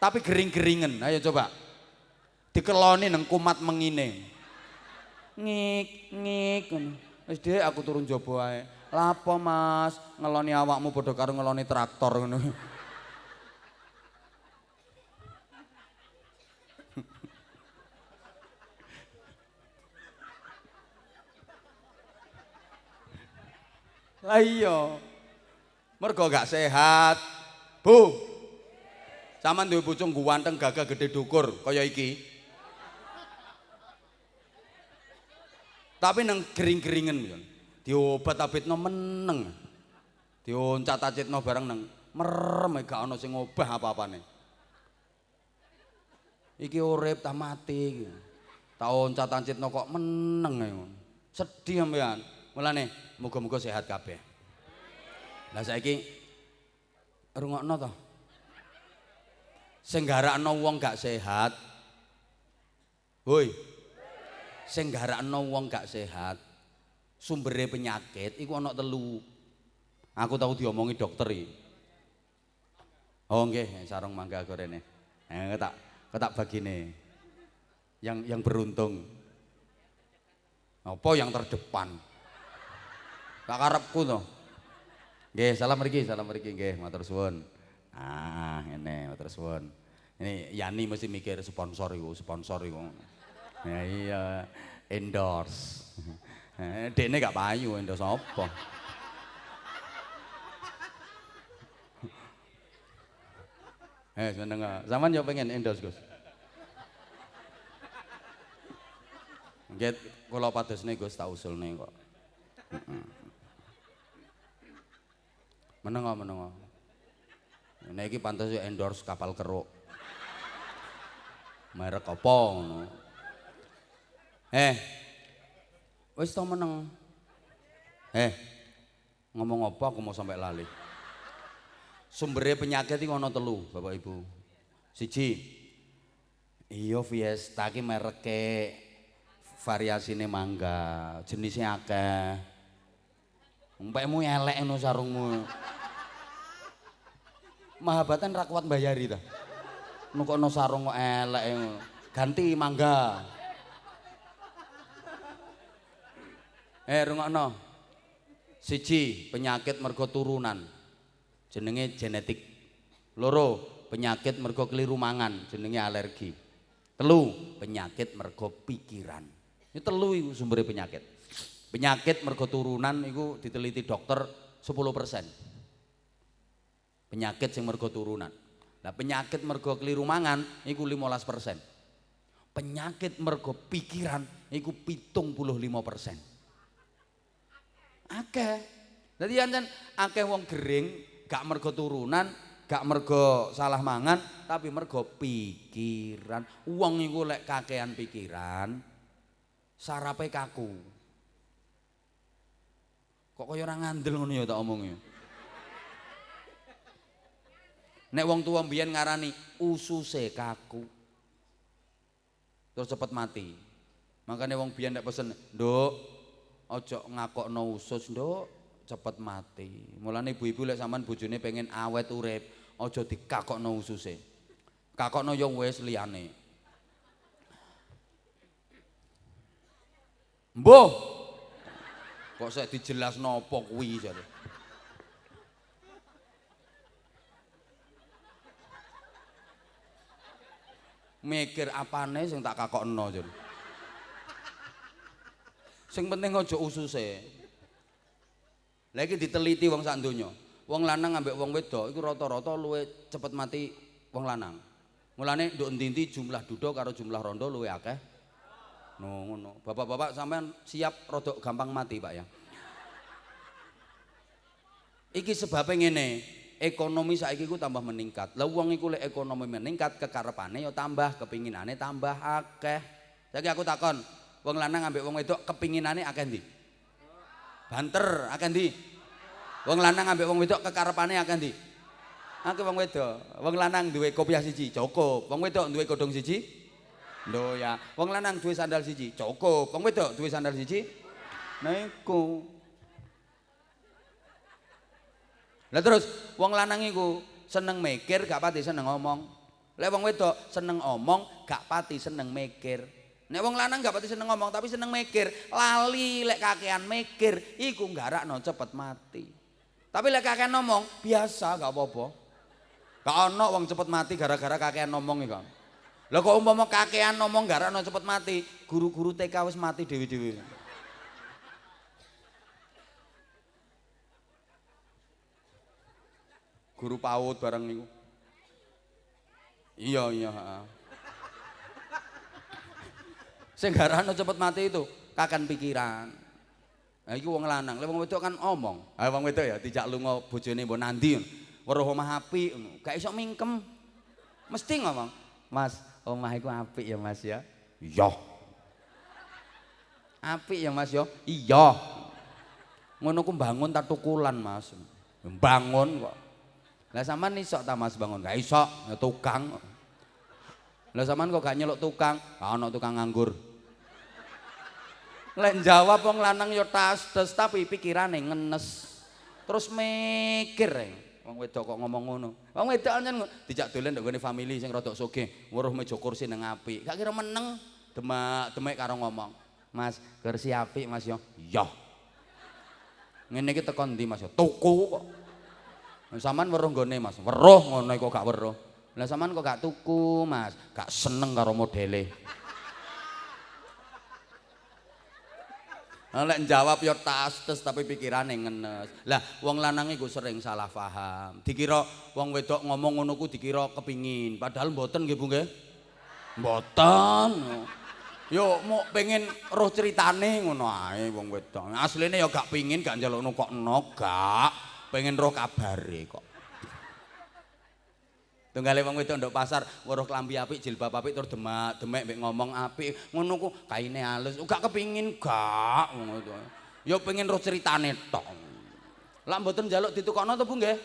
Tapi gering-geringen, ayo coba. Dikeloni nang kumat mengine. Ngik ngik Wis dhek aku turun jaba ae. Lapo Mas, ngeloni awakmu padha karo ngeloni traktor ngono. Lah iya. Mergo gak sehat. Bu. Saman duwe bojo guwanteng gagah gede dukur kaya iki. Tapi nang gering-geringen kan. Diobat abitno meneng. Dioncat acitno bareng nang merem gak ana sing ngobah apa-apane. Iki urip ta mati iki. Tak oncat acitno kok meneng ae. Sedih sampean. Mulane muga-muga sehat kabeh. Lah saiki rungokno to. Sing garakno wong gak sehat. Hoi. Sing garakno wong gak sehat. Sumbere penyakit iku ana telu. Aku tahu diomongi dokter iki. Oh nggih, sarung mangga gorene. Eh tak ketak bagine. Yang yang beruntung. Apa yang terdepan? Tak karepku to. Nggih, salam mriki, salam mriki nggih, matur suwun. Ah, ngene, matur suwun. Ini Yani mesti mikir sponsor iku, sponsor iku. Ya iya, endorse. Eh, Dekne gak payu endorse apa? Eh, seneng? Zaman yo pengen endorse, Gus. Nggih, kula padosne Gus tak usulne kok. Meneng meneng. Nek iki pantes endorse kapal keruk. Merek apa ngono? Eh. Wis to meneng. Eh. Ngomong apa aku mau sampai lali. Sumbernya penyakit iki ana telu, Bapak Ibu. Siji. Iya Fiesta iki mereke variasine mangga, jenisnya akeh. Umpekmu elek ngono sarungmu. Mahabatan ra kuat bayari ta. Nukono sarung kok elek. Ganti mangga. Eh rungokno. Siji, penyakit mergo turunan. Jenenge genetik. Loro, penyakit mergo keliru mangan, jenenge alergi. Telu, penyakit mergo pikiran. Ini telu sumber penyakit. Penyakit mergo turunan iku diteliti dokter 10%. Penyakit sing mergo turunan. Nah, penyakit mergo keliru mangan iku 15%. Penyakit mergo pikiran iku 75%. Akeh. Dadi yen akeh wong gering gak mergo turunan, gak mergo salah mangan, tapi mergo pikiran. Wong iku lek kakean pikiran, sarape kaku. Kok kaya ora ngandel ngono ya tak omong ya. Nek wong tua mbiyen ngarani ususe kaku. Terus cepet mati. Makanya wong biyen nek pesen, "Nduk, aja ngakokno usus, Nduk, cepet mati." Mulane ibu-ibu lek sampean bojone pengen awet urip, aja dikakokno ususe. Kakokno yo wis liyane. Mbuh. Kok saya dijelasno apa kuwi jare. mikir apane sing tak kakokno jan. Sing penting aja ususe. Lagi diteliti wong sak donya. Wong lanang ambek wong wedok iku rata-rata luwe cepet mati wong lanang. Mulane nduk endi jumlah duda karo jumlah rondo luwe akeh. No ngono. Bapak-bapak sampean siap rodok gampang mati, Pak ya. Iki sebabnya ngene, ekonomi saiki ku tambah meningkat. Lah wong iku lek ekonomi meningkat kekarepane ya tambah, kepinginane tambah akeh. Saiki aku takon, wong lanang ambek wong wedok kepinginane akeh ndi? Banter, akeh ndi? Wong lanang ambek wong wedok kekarepane akeh ndi? Akeh wong wedok. Wong lanang duwe kopiah siji, cukup. Wong wedok duwe godhong siji? Ndoya. Wong lanang duwe sandal siji, cukup. Wong wedok duwe sandal siji? Iku. Lah terus wong lanang iku seneng mikir gak pati seneng ngomong. Lek wong wedok seneng omong gak pati seneng mikir. Nek wong lanang gak pati seneng ngomong tapi seneng mikir, lali lek kakean mikir iku nggarakno cepet mati. Tapi lek kakean ngomong biasa gak apa-apa. Gak ono wong cepet mati gara-gara kakean ngomong iku. Lah kok umpama kakean ngomong nggarakno cepet mati, guru-guru TK wis mati dewi-dewi. guru PAUD bareng niku. Iya iya, heeh. Sing garane cepet mati itu kakan pikiran. Nah iki wong lanang, lek wong wedok kan omong. Ah wong wedok ya dijak lunga bojone mbok nandi. Weruh omah apik. Gak iso mingkem. Mesti ngomong, "Mas, omah iku apik ya, Mas ya." Iya. Apik ya, Mas ya. Iya. Ngono ku bangun tak tukulan, Mas. Bangun kok. Lah sampean iso ta Mas bangun? Gak iso, ya tukang. Lah sampean kok gak nyeluk tukang? Gak ono tukang nganggur. Lek jawab wong lanang ya tas tapi pikirane ngenes. Terus mikir e. Wong wedok kok ngomong ngono. Wong wedok anjen dijak dolen ndok family sing rada sugih, weruh meja kursi nang apik. Gak kira meneng demak-demek karo ngomong. Mas, kursi apik Mas yo. Iya. Ngene iki teko ndi Mas yo? Tuku kok. Saman weruh nggone Mas. Weruh ngono kok gak weruh. Lah sampean kok gak tuku, Mas? Gak seneng karo modele. Lek jawab ya tastes tapi pikirane ngenes. Lah wong lanang iku sering salah paham. Dikira wong wedok ngomong ngono ku dikira kepingin, padahal mboten nggih Bu nggih. Mboten. Yo mau pengen roh ceritane ngono ae wong wedok. Asline ya gak pingin gak njalukno kok eno, gak. Pengen roh kabare kok. Tunggale wong wedok ndok pasar weruh klambi apik, jilbab apik tur demak, demek mbek ngomong apik. Ngono ku kaine halus. Gak kepingin gak ngono to. Ya pengen roh ceritane tok. Lah mboten njaluk ditukokno to Bu nggih?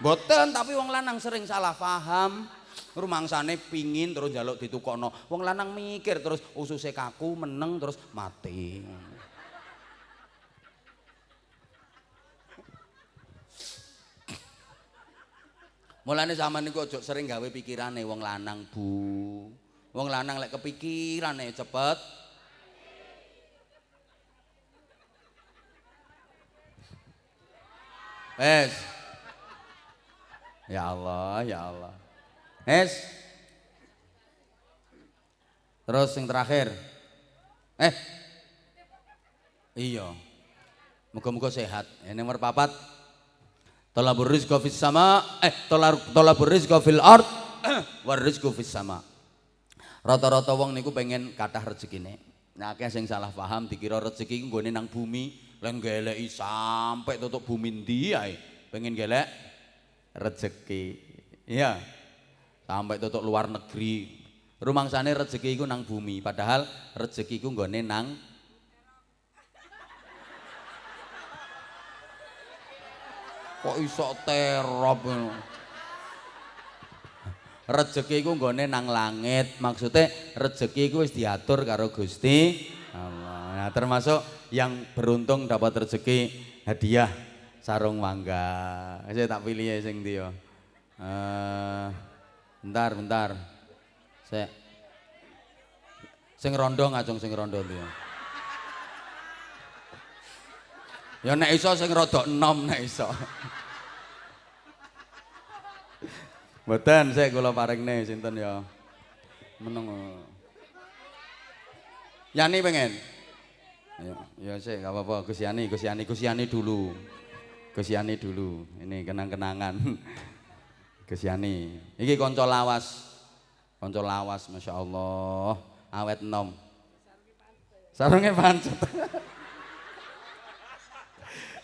Mboten, tapi wong lanang sering salah paham. Rumangsane pingin terus njaluk ditukokno. Wong lanang mikir terus ususe kaku meneng terus mati. Mulane zaman niku aja sering gawe pikirane wong lanang, Bu. Wong lanang lek kepikirane cepet Wes. Ya Allah, ya Allah. Wes. Terus yang terakhir. Eh. Iya. Muga-muga sehat. Ini nomor papat. Talabur rizqa fis sama eh talabur rizqa fil ard *clears throat* war rizqu fis sama. Rata-rata wong niku pengen kathah rezekine. Nah, akeh sing salah paham dikira rezeki iku nggone nang bumi, lan geleki sampai tutup bumi ndi ae. Pengen gelek rezeki. Iya. Sampai tutup luar negeri. Rumangsane rezeki iku nang bumi, padahal rezeki iku nggone nang kok iso terop rezeki iku nggone nang langit. Maksudnya rezeki iku wis diatur karo Gusti Allah. Nah termasuk yang beruntung dapat rezeki hadiah sarung mangga. Saya tak pilih ya sing dia uh, bentar bentar. Saya sing rondo ngacung sing rondo dia ya nek iso sing rodok enom nek iso Mboten saya kula paringne sinten ya. Meneng. Yani pengen. Ya, ya sih enggak apa-apa Gus Yani, Gus Yani, Gus Yani dulu. Gus Yani dulu. Ini kenang-kenangan. Gus Yani. Iki kanca lawas. Kanca lawas Masya Allah. Awet enom. Sarunge pancet.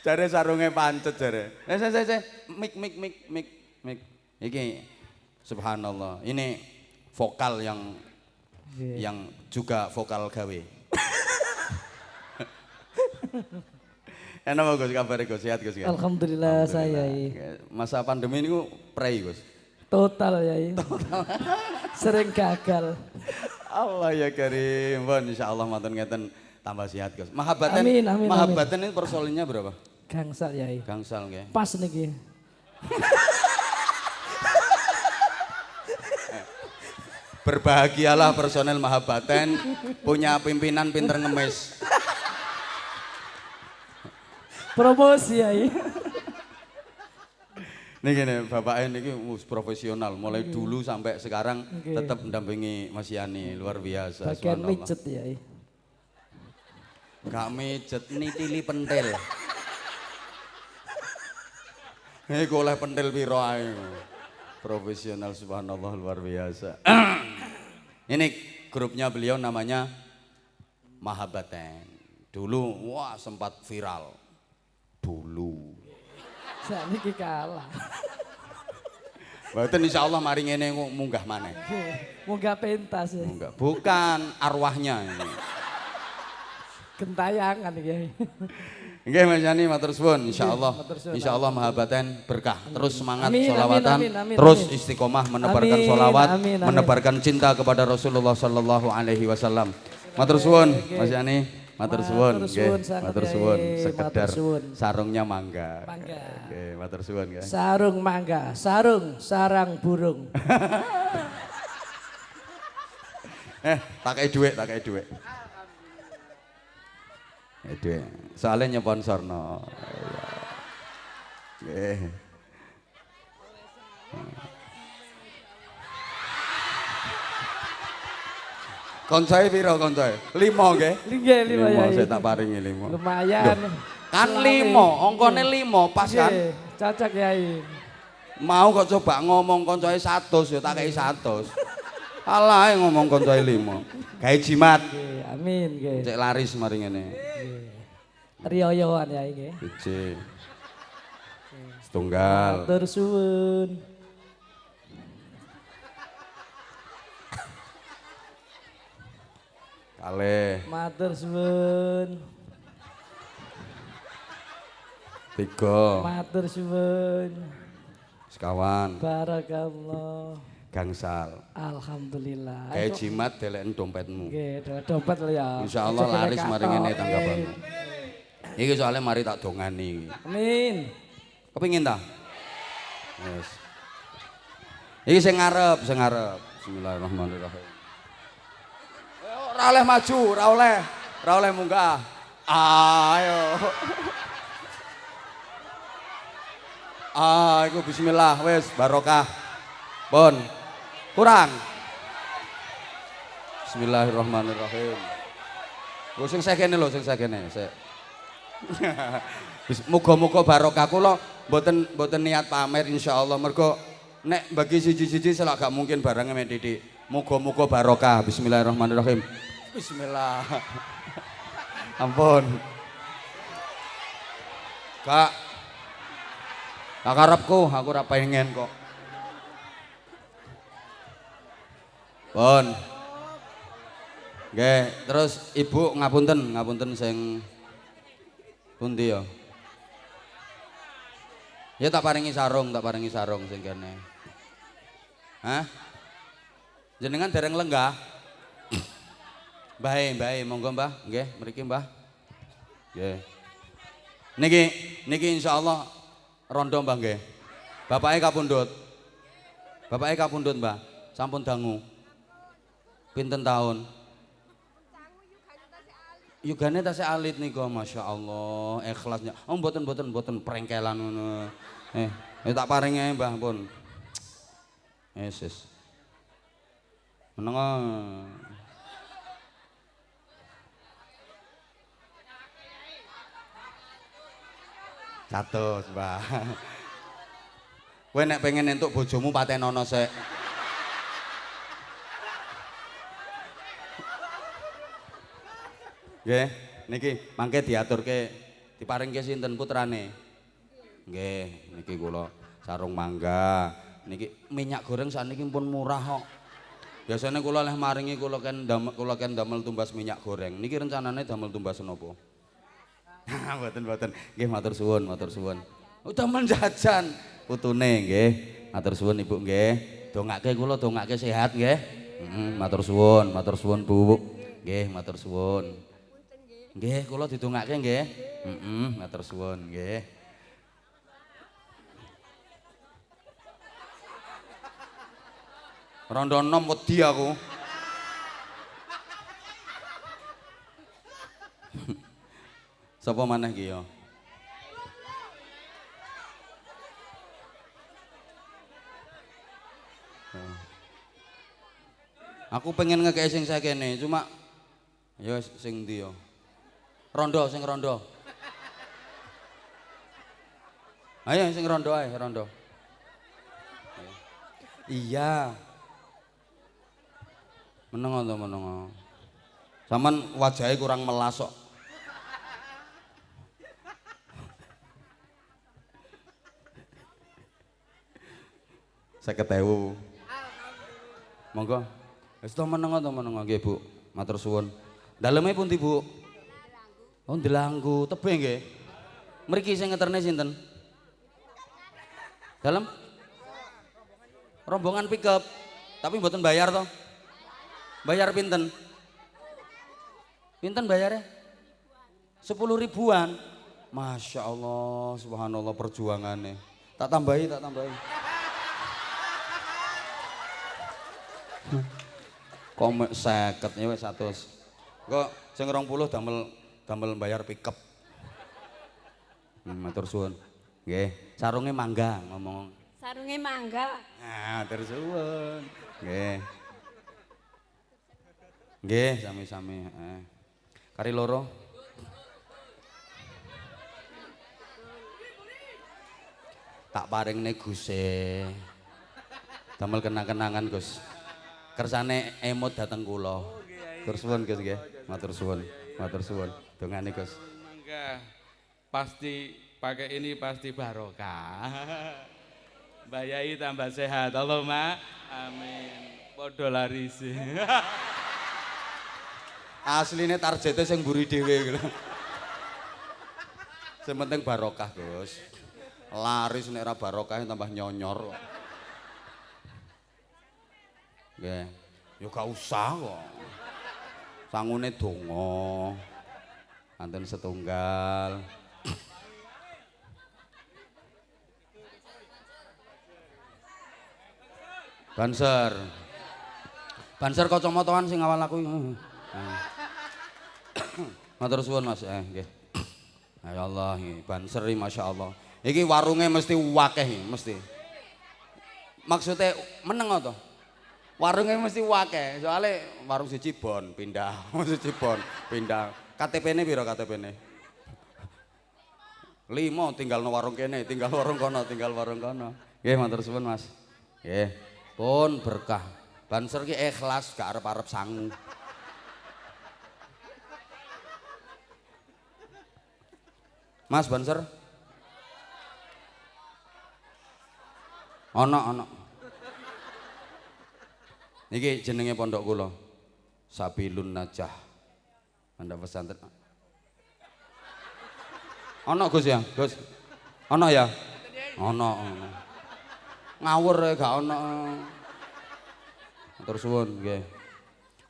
Jare sarunge pancet jare. Eh, saya, saya, saya. Mik, mik, mik, mik, mik. Iki subhanallah. Ini vokal yang yeah. yang juga vokal gawe. Enak Gus kabar Gus sehat Gus. Alhamdulillah, Alhamdulillah saya. Masa pandemi ini prei Gus. Total ya. Total. *laughs* Sering gagal. Allah ya Karim. Bon insyaallah matur ngeten tambah sehat Gus. Mahabbatan amin, amin, Mahabbatan ini persoalannya berapa? Gangsal ya. Gangsal nggih. Pas niki. *laughs* Berbahagialah personel Mahabaten punya pimpinan pinter ngemis. Promosi ya. Ini gini, Bapak ini profesional, mulai okay. dulu sampai sekarang okay. tetap mendampingi Mas Yani, luar biasa. Bagian mijet ya. Gak mijet, nitili pentil. Ini oleh pentil piro Profesional subhanallah luar biasa. *clears throat* Ini grupnya beliau namanya Mahabaten. Dulu wah sempat viral. Dulu. Saya ini kalah. Mboten insya Allah mari ngene munggah mana? Munggah pentas ya. Munggah. Bukan arwahnya ini. Gentayangan ya. Nggih Mas Yani matur suwun insyaallah. Insyaallah mahabaten berkah. Terus semangat amin, solawatan, amin, amin, terus istiqomah menebarkan amin, solawat, amin, amin. menebarkan cinta kepada Rasulullah sallallahu alaihi wasallam. Matur suwun Mas Yani. Matur suwun nggih. Matur suwun sekedar sarungnya mangga. Mangga. Oke, matur suwun nggih. Sarung mangga, sarung sarang burung. *laughs* eh, pakai duit, pakai duit. Dhe, soalé nyponsorno. Nggih. Koncoe pira koncoe? 5 nggih. Nggih, 5 ya. Mosok tak paringi 5. Lumayan. Kan 5, angkane 5 pas kan. Cocok, Yai. Mau kok coba ngomong koncoe 100 ya, tak kei 100. Alah ngomong koncoe lima. Gawe jimat. Nggih, amin nggih. Cek laris mari ngene. Riyoyoan Yai nggih. Siji. Setunggal. Matur suwun. Kalih. Matur suwun. Tiga. Matur suwun. Sekawan. Barakallah. Gangsal. Alhamdulillah. Kayak jimat deleken dompetmu. Nggih, do- dompet lho ya. Insyaallah laris mari ngene tanggapan. Nggih. Iki soalnya mari tak dongani. Amin. Kepingin ta? Yes. Iki sing ngarep, sing ngarep. Bismillahirrahmanirrahim. Ora oleh maju, ora oleh. Ora oleh munggah. Ayo. Ah, iku bismillah wis barokah. Pun. Kurang. Bismillahirrahmanirrahim. Lho sing sekene lho, sing sekene, sik. Bis- Muga-muga barokah kula mboten mboten niat pamer insyaallah mergo nek bagi siji-siji selak gak mungkin barangnya mek titik. Muga-muga barokah. Bismillahirrahmanirrahim. Bismillah. Ampun. Kak. Kak karepku, aku ora pengen kok. Pun. Nggih, terus Ibu ngapunten, ngapunten sing pundi ya? Ya tak paringi sarung, tak paringi sarung sing kene. Hah? Jenengan dereng lenggah? Bae, bae, monggo Mbah, nggih, mriki Mbah. Nggih. Niki, niki insyaallah rondo Mbah nggih. Bapake kapundhut. Bapake kapundhut, Mbah. Sampun dangu. Pinten tahun? Yugane tasih alit niku Masya Allah ikhlasnya. Oh mboten mboten mboten prengkelan ngono. Eh, eh tak paringi Mbah pun. Yesus. Menengo. Catus, Mbah. Kowe nek pengen entuk bojomu patenono sik. Nggih, niki mangke diaturke diparingke sinten putrane? Nggih, niki kula sarung mangga. Niki minyak goreng sakniki pun murah kok. Biasanya kula leh maringi kula kan damel kula kan damel tumbas minyak goreng. Niki rencanane damel tumbas napa? *laughs* Mboten mboten. Nggih matur suwun, matur suwun. Oh damel jajan putune nggih. Matur suwun Ibu nggih. Dongake kula dongake sehat nggih. Heeh, matur suwun, matur suwun Bu. Nggih, matur suwun. Nggih, kula didongake nggih. Heeh, matur suwun nggih. Rondo enom wedi aku. Sapa maneh ki ya? Aku pengen ngekei sing sakene, cuma ya sing ndi ya? Rondo, sing rondo. Ayo sing rondo ae, rondo. Iya. Menengo to menengo. Saman wajahnya kurang melas kok. Saya ketewu. Monggo. Wis to menengo to menengo nggih Bu. Matur suwun. Daleme pundi Bu? Oh Delanggu, tebe nggih. Mriki sing ngeterne sinten? Dalem? Rombongan pickup. Tapi mboten bayar to? Bayar pinten? Pinten bayarnya? Sepuluh ribuan. Masya Allah, subhanallah perjuangannya. Tak tambahi, tak tambahi. Komek seket ya 100. Kok sing 20 damel damel bayar pickup. Hmm, matur suwun. Nggih, sarunge mangga ngomong. Sarunge mangga. Nah, matur suwun. Nggih. Nggih, sami-sami. Eh. Kari loro. Tak paringne Guse. Damel kenang-kenangan, Gus. Kersane emot dateng kula. Matur suwun, Gus nggih. Matur suwun. Matur suwun. Dongane, Gus. Mangga pasti pakai ini pasti barokah. *laughs* Mbak Yai tambah sehat. Allahumma amin. Podo laris. *laughs* Asline targete sing mburi dhewe gitu. Sing penting barokah, Gus. Laris nek ora barokah tambah nyonyor kok. Nggih. Ya gak usah kok. Sangune donga. Anten setunggal. Banser. Banser kacamataan sing awal aku. Hmm. Matur suwun Mas. Eh nggih. Ya Allah, banser iki masyaallah. Iki warunge mesti wakeh mesti. Maksudnya meneng to? Warunge mesti wakeh, soalnya warung siji bon pindah, *laughs* siji bon pindah. KTP-ne piro KTP-ne? Limo tinggal no warung kene, tinggal warung kono, tinggal warung kono. Nggih, matur suwun Mas. Nggih. Pun berkah. Banser ki ikhlas, gak arep-arep sangu. Mas Banser? Ono ono. Niki jenenge pondok kula. Sabilun Najah. Anda pesantren. Ono Gus ya, Gus. Ono ya? Ono. Ngawur ya gak ono. Matur suwun nggih.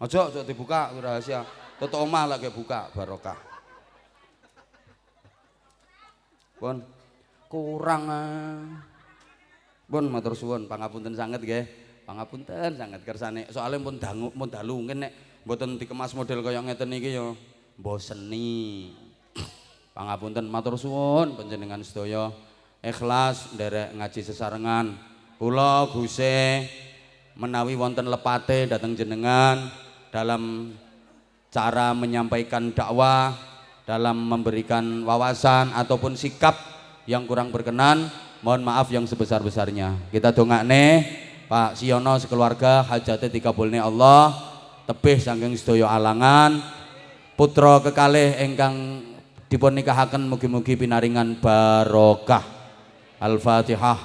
Aja aja dibuka rahasia. Tutuk omah lagi buka barokah. Pun kurang ah. Pun matur suwun pangapunten sanget nggih. Pangapunten sanget kersane. Soale pun dangu pun dalu nek mboten dikemas model kaya ngeten iki ya mboseni. *coughs* Pangapunten matur suwun panjenengan sedaya ikhlas nderek ngaji sesarengan. Kula Guse menawi wonten lepate dateng jenengan dalam cara menyampaikan dakwah, dalam memberikan wawasan ataupun sikap yang kurang berkenan, mohon maaf yang sebesar-besarnya. Kita dongakne Pak Siono sekeluarga hajate dikabulne Allah, tebih saking sedaya alangan. Putra kekalih ingkang dipun nikahaken mugi-mugi pinaringan barokah. Al-Fatihah.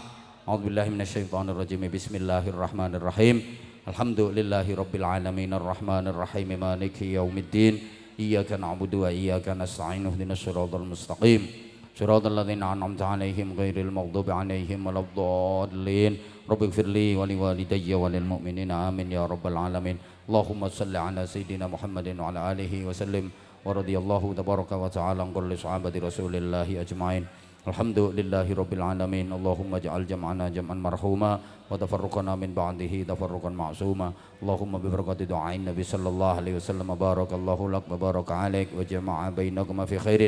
A'udzubillahi minasyaitonirrajim. Bismillahirrahmanirrahim. Alhamdulillahi rabbil alamin. Arrahmanirrahim. Maliki yaumiddin. Iyyaka na'budu wa iyyaka nasta'in. Ihdinas siratal mustaqim. صراط ladzina an'amta 'alaihim ghairil maghdubi 'alaihim waladdallin. Rabbighfirli wa liwalidayya لي lilmu'minina amin ya rabbal alamin. اللهم صل على سيدنا محمد وعلى آله وسلم ورضي الله تبارك وتعالى عن كل صحابة رسول الله أجمعين. الحمد لله رب العالمين. اللهم اجعل جمعنا جمعا مرحوما وتفرقنا من بعده تفرقا معصوما. اللهم ببركة دعاء النبي صلى الله عليه وسلم. بارك الله لك وبارك عليك وجمع بينكما في خير.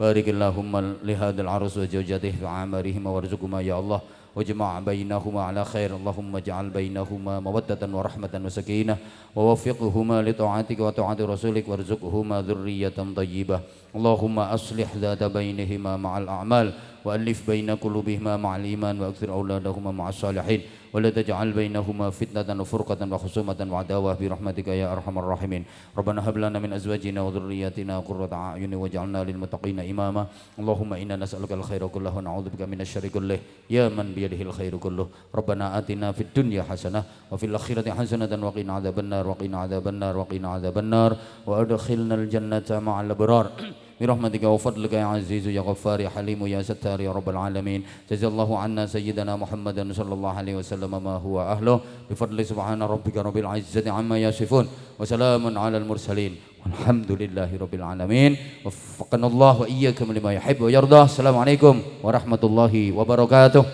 بارك اللهم لهذا العرس وزوجته عمرهما وارزقهما يا الله. واجمع بينهما على خير. اللهم اجعل بينهما مودة ورحمة وسكينة ووفقهما لطاعتك وطاعة رسولك وارزقهما ذرية طيبة. اللهم أصلح ذات بينهما مع الأعمال وألف بين قلوبهما مع الإيمان وأكثر أولادهما مع الصالحين. ولا تجعل بينهما فتنة وفرقة وخصومة وعداوة برحمتك يا أرحم الراحمين. ربنا هب لنا من أزواجنا وذرياتنا قرة أعين واجعلنا للمتقين إماما. اللهم إنا نسألك الخير كله ونعوذ بك من الشر كله. يا من بيده الخير كله. ربنا آتنا في الدنيا حسنة وفي الآخرة حسنة وقنا عذاب النار وقنا عذاب النار وقنا عذاب النار. وأدخلنا الجنة مع الأبرار. برحمتك وفضلك يا عزيز يا غفار يا حليم يا ستار يا رب العالمين. جزا الله عنا سيدنا محمد صلى الله عليه وسلم ما هو أهله. بفضل سبحان ربك رب العزة عما يصفون وسلام على المرسلين. والحمد لله رب العالمين. وفقنا الله وإياكم لما يحب ويرضى. السلام عليكم ورحمة الله وبركاته.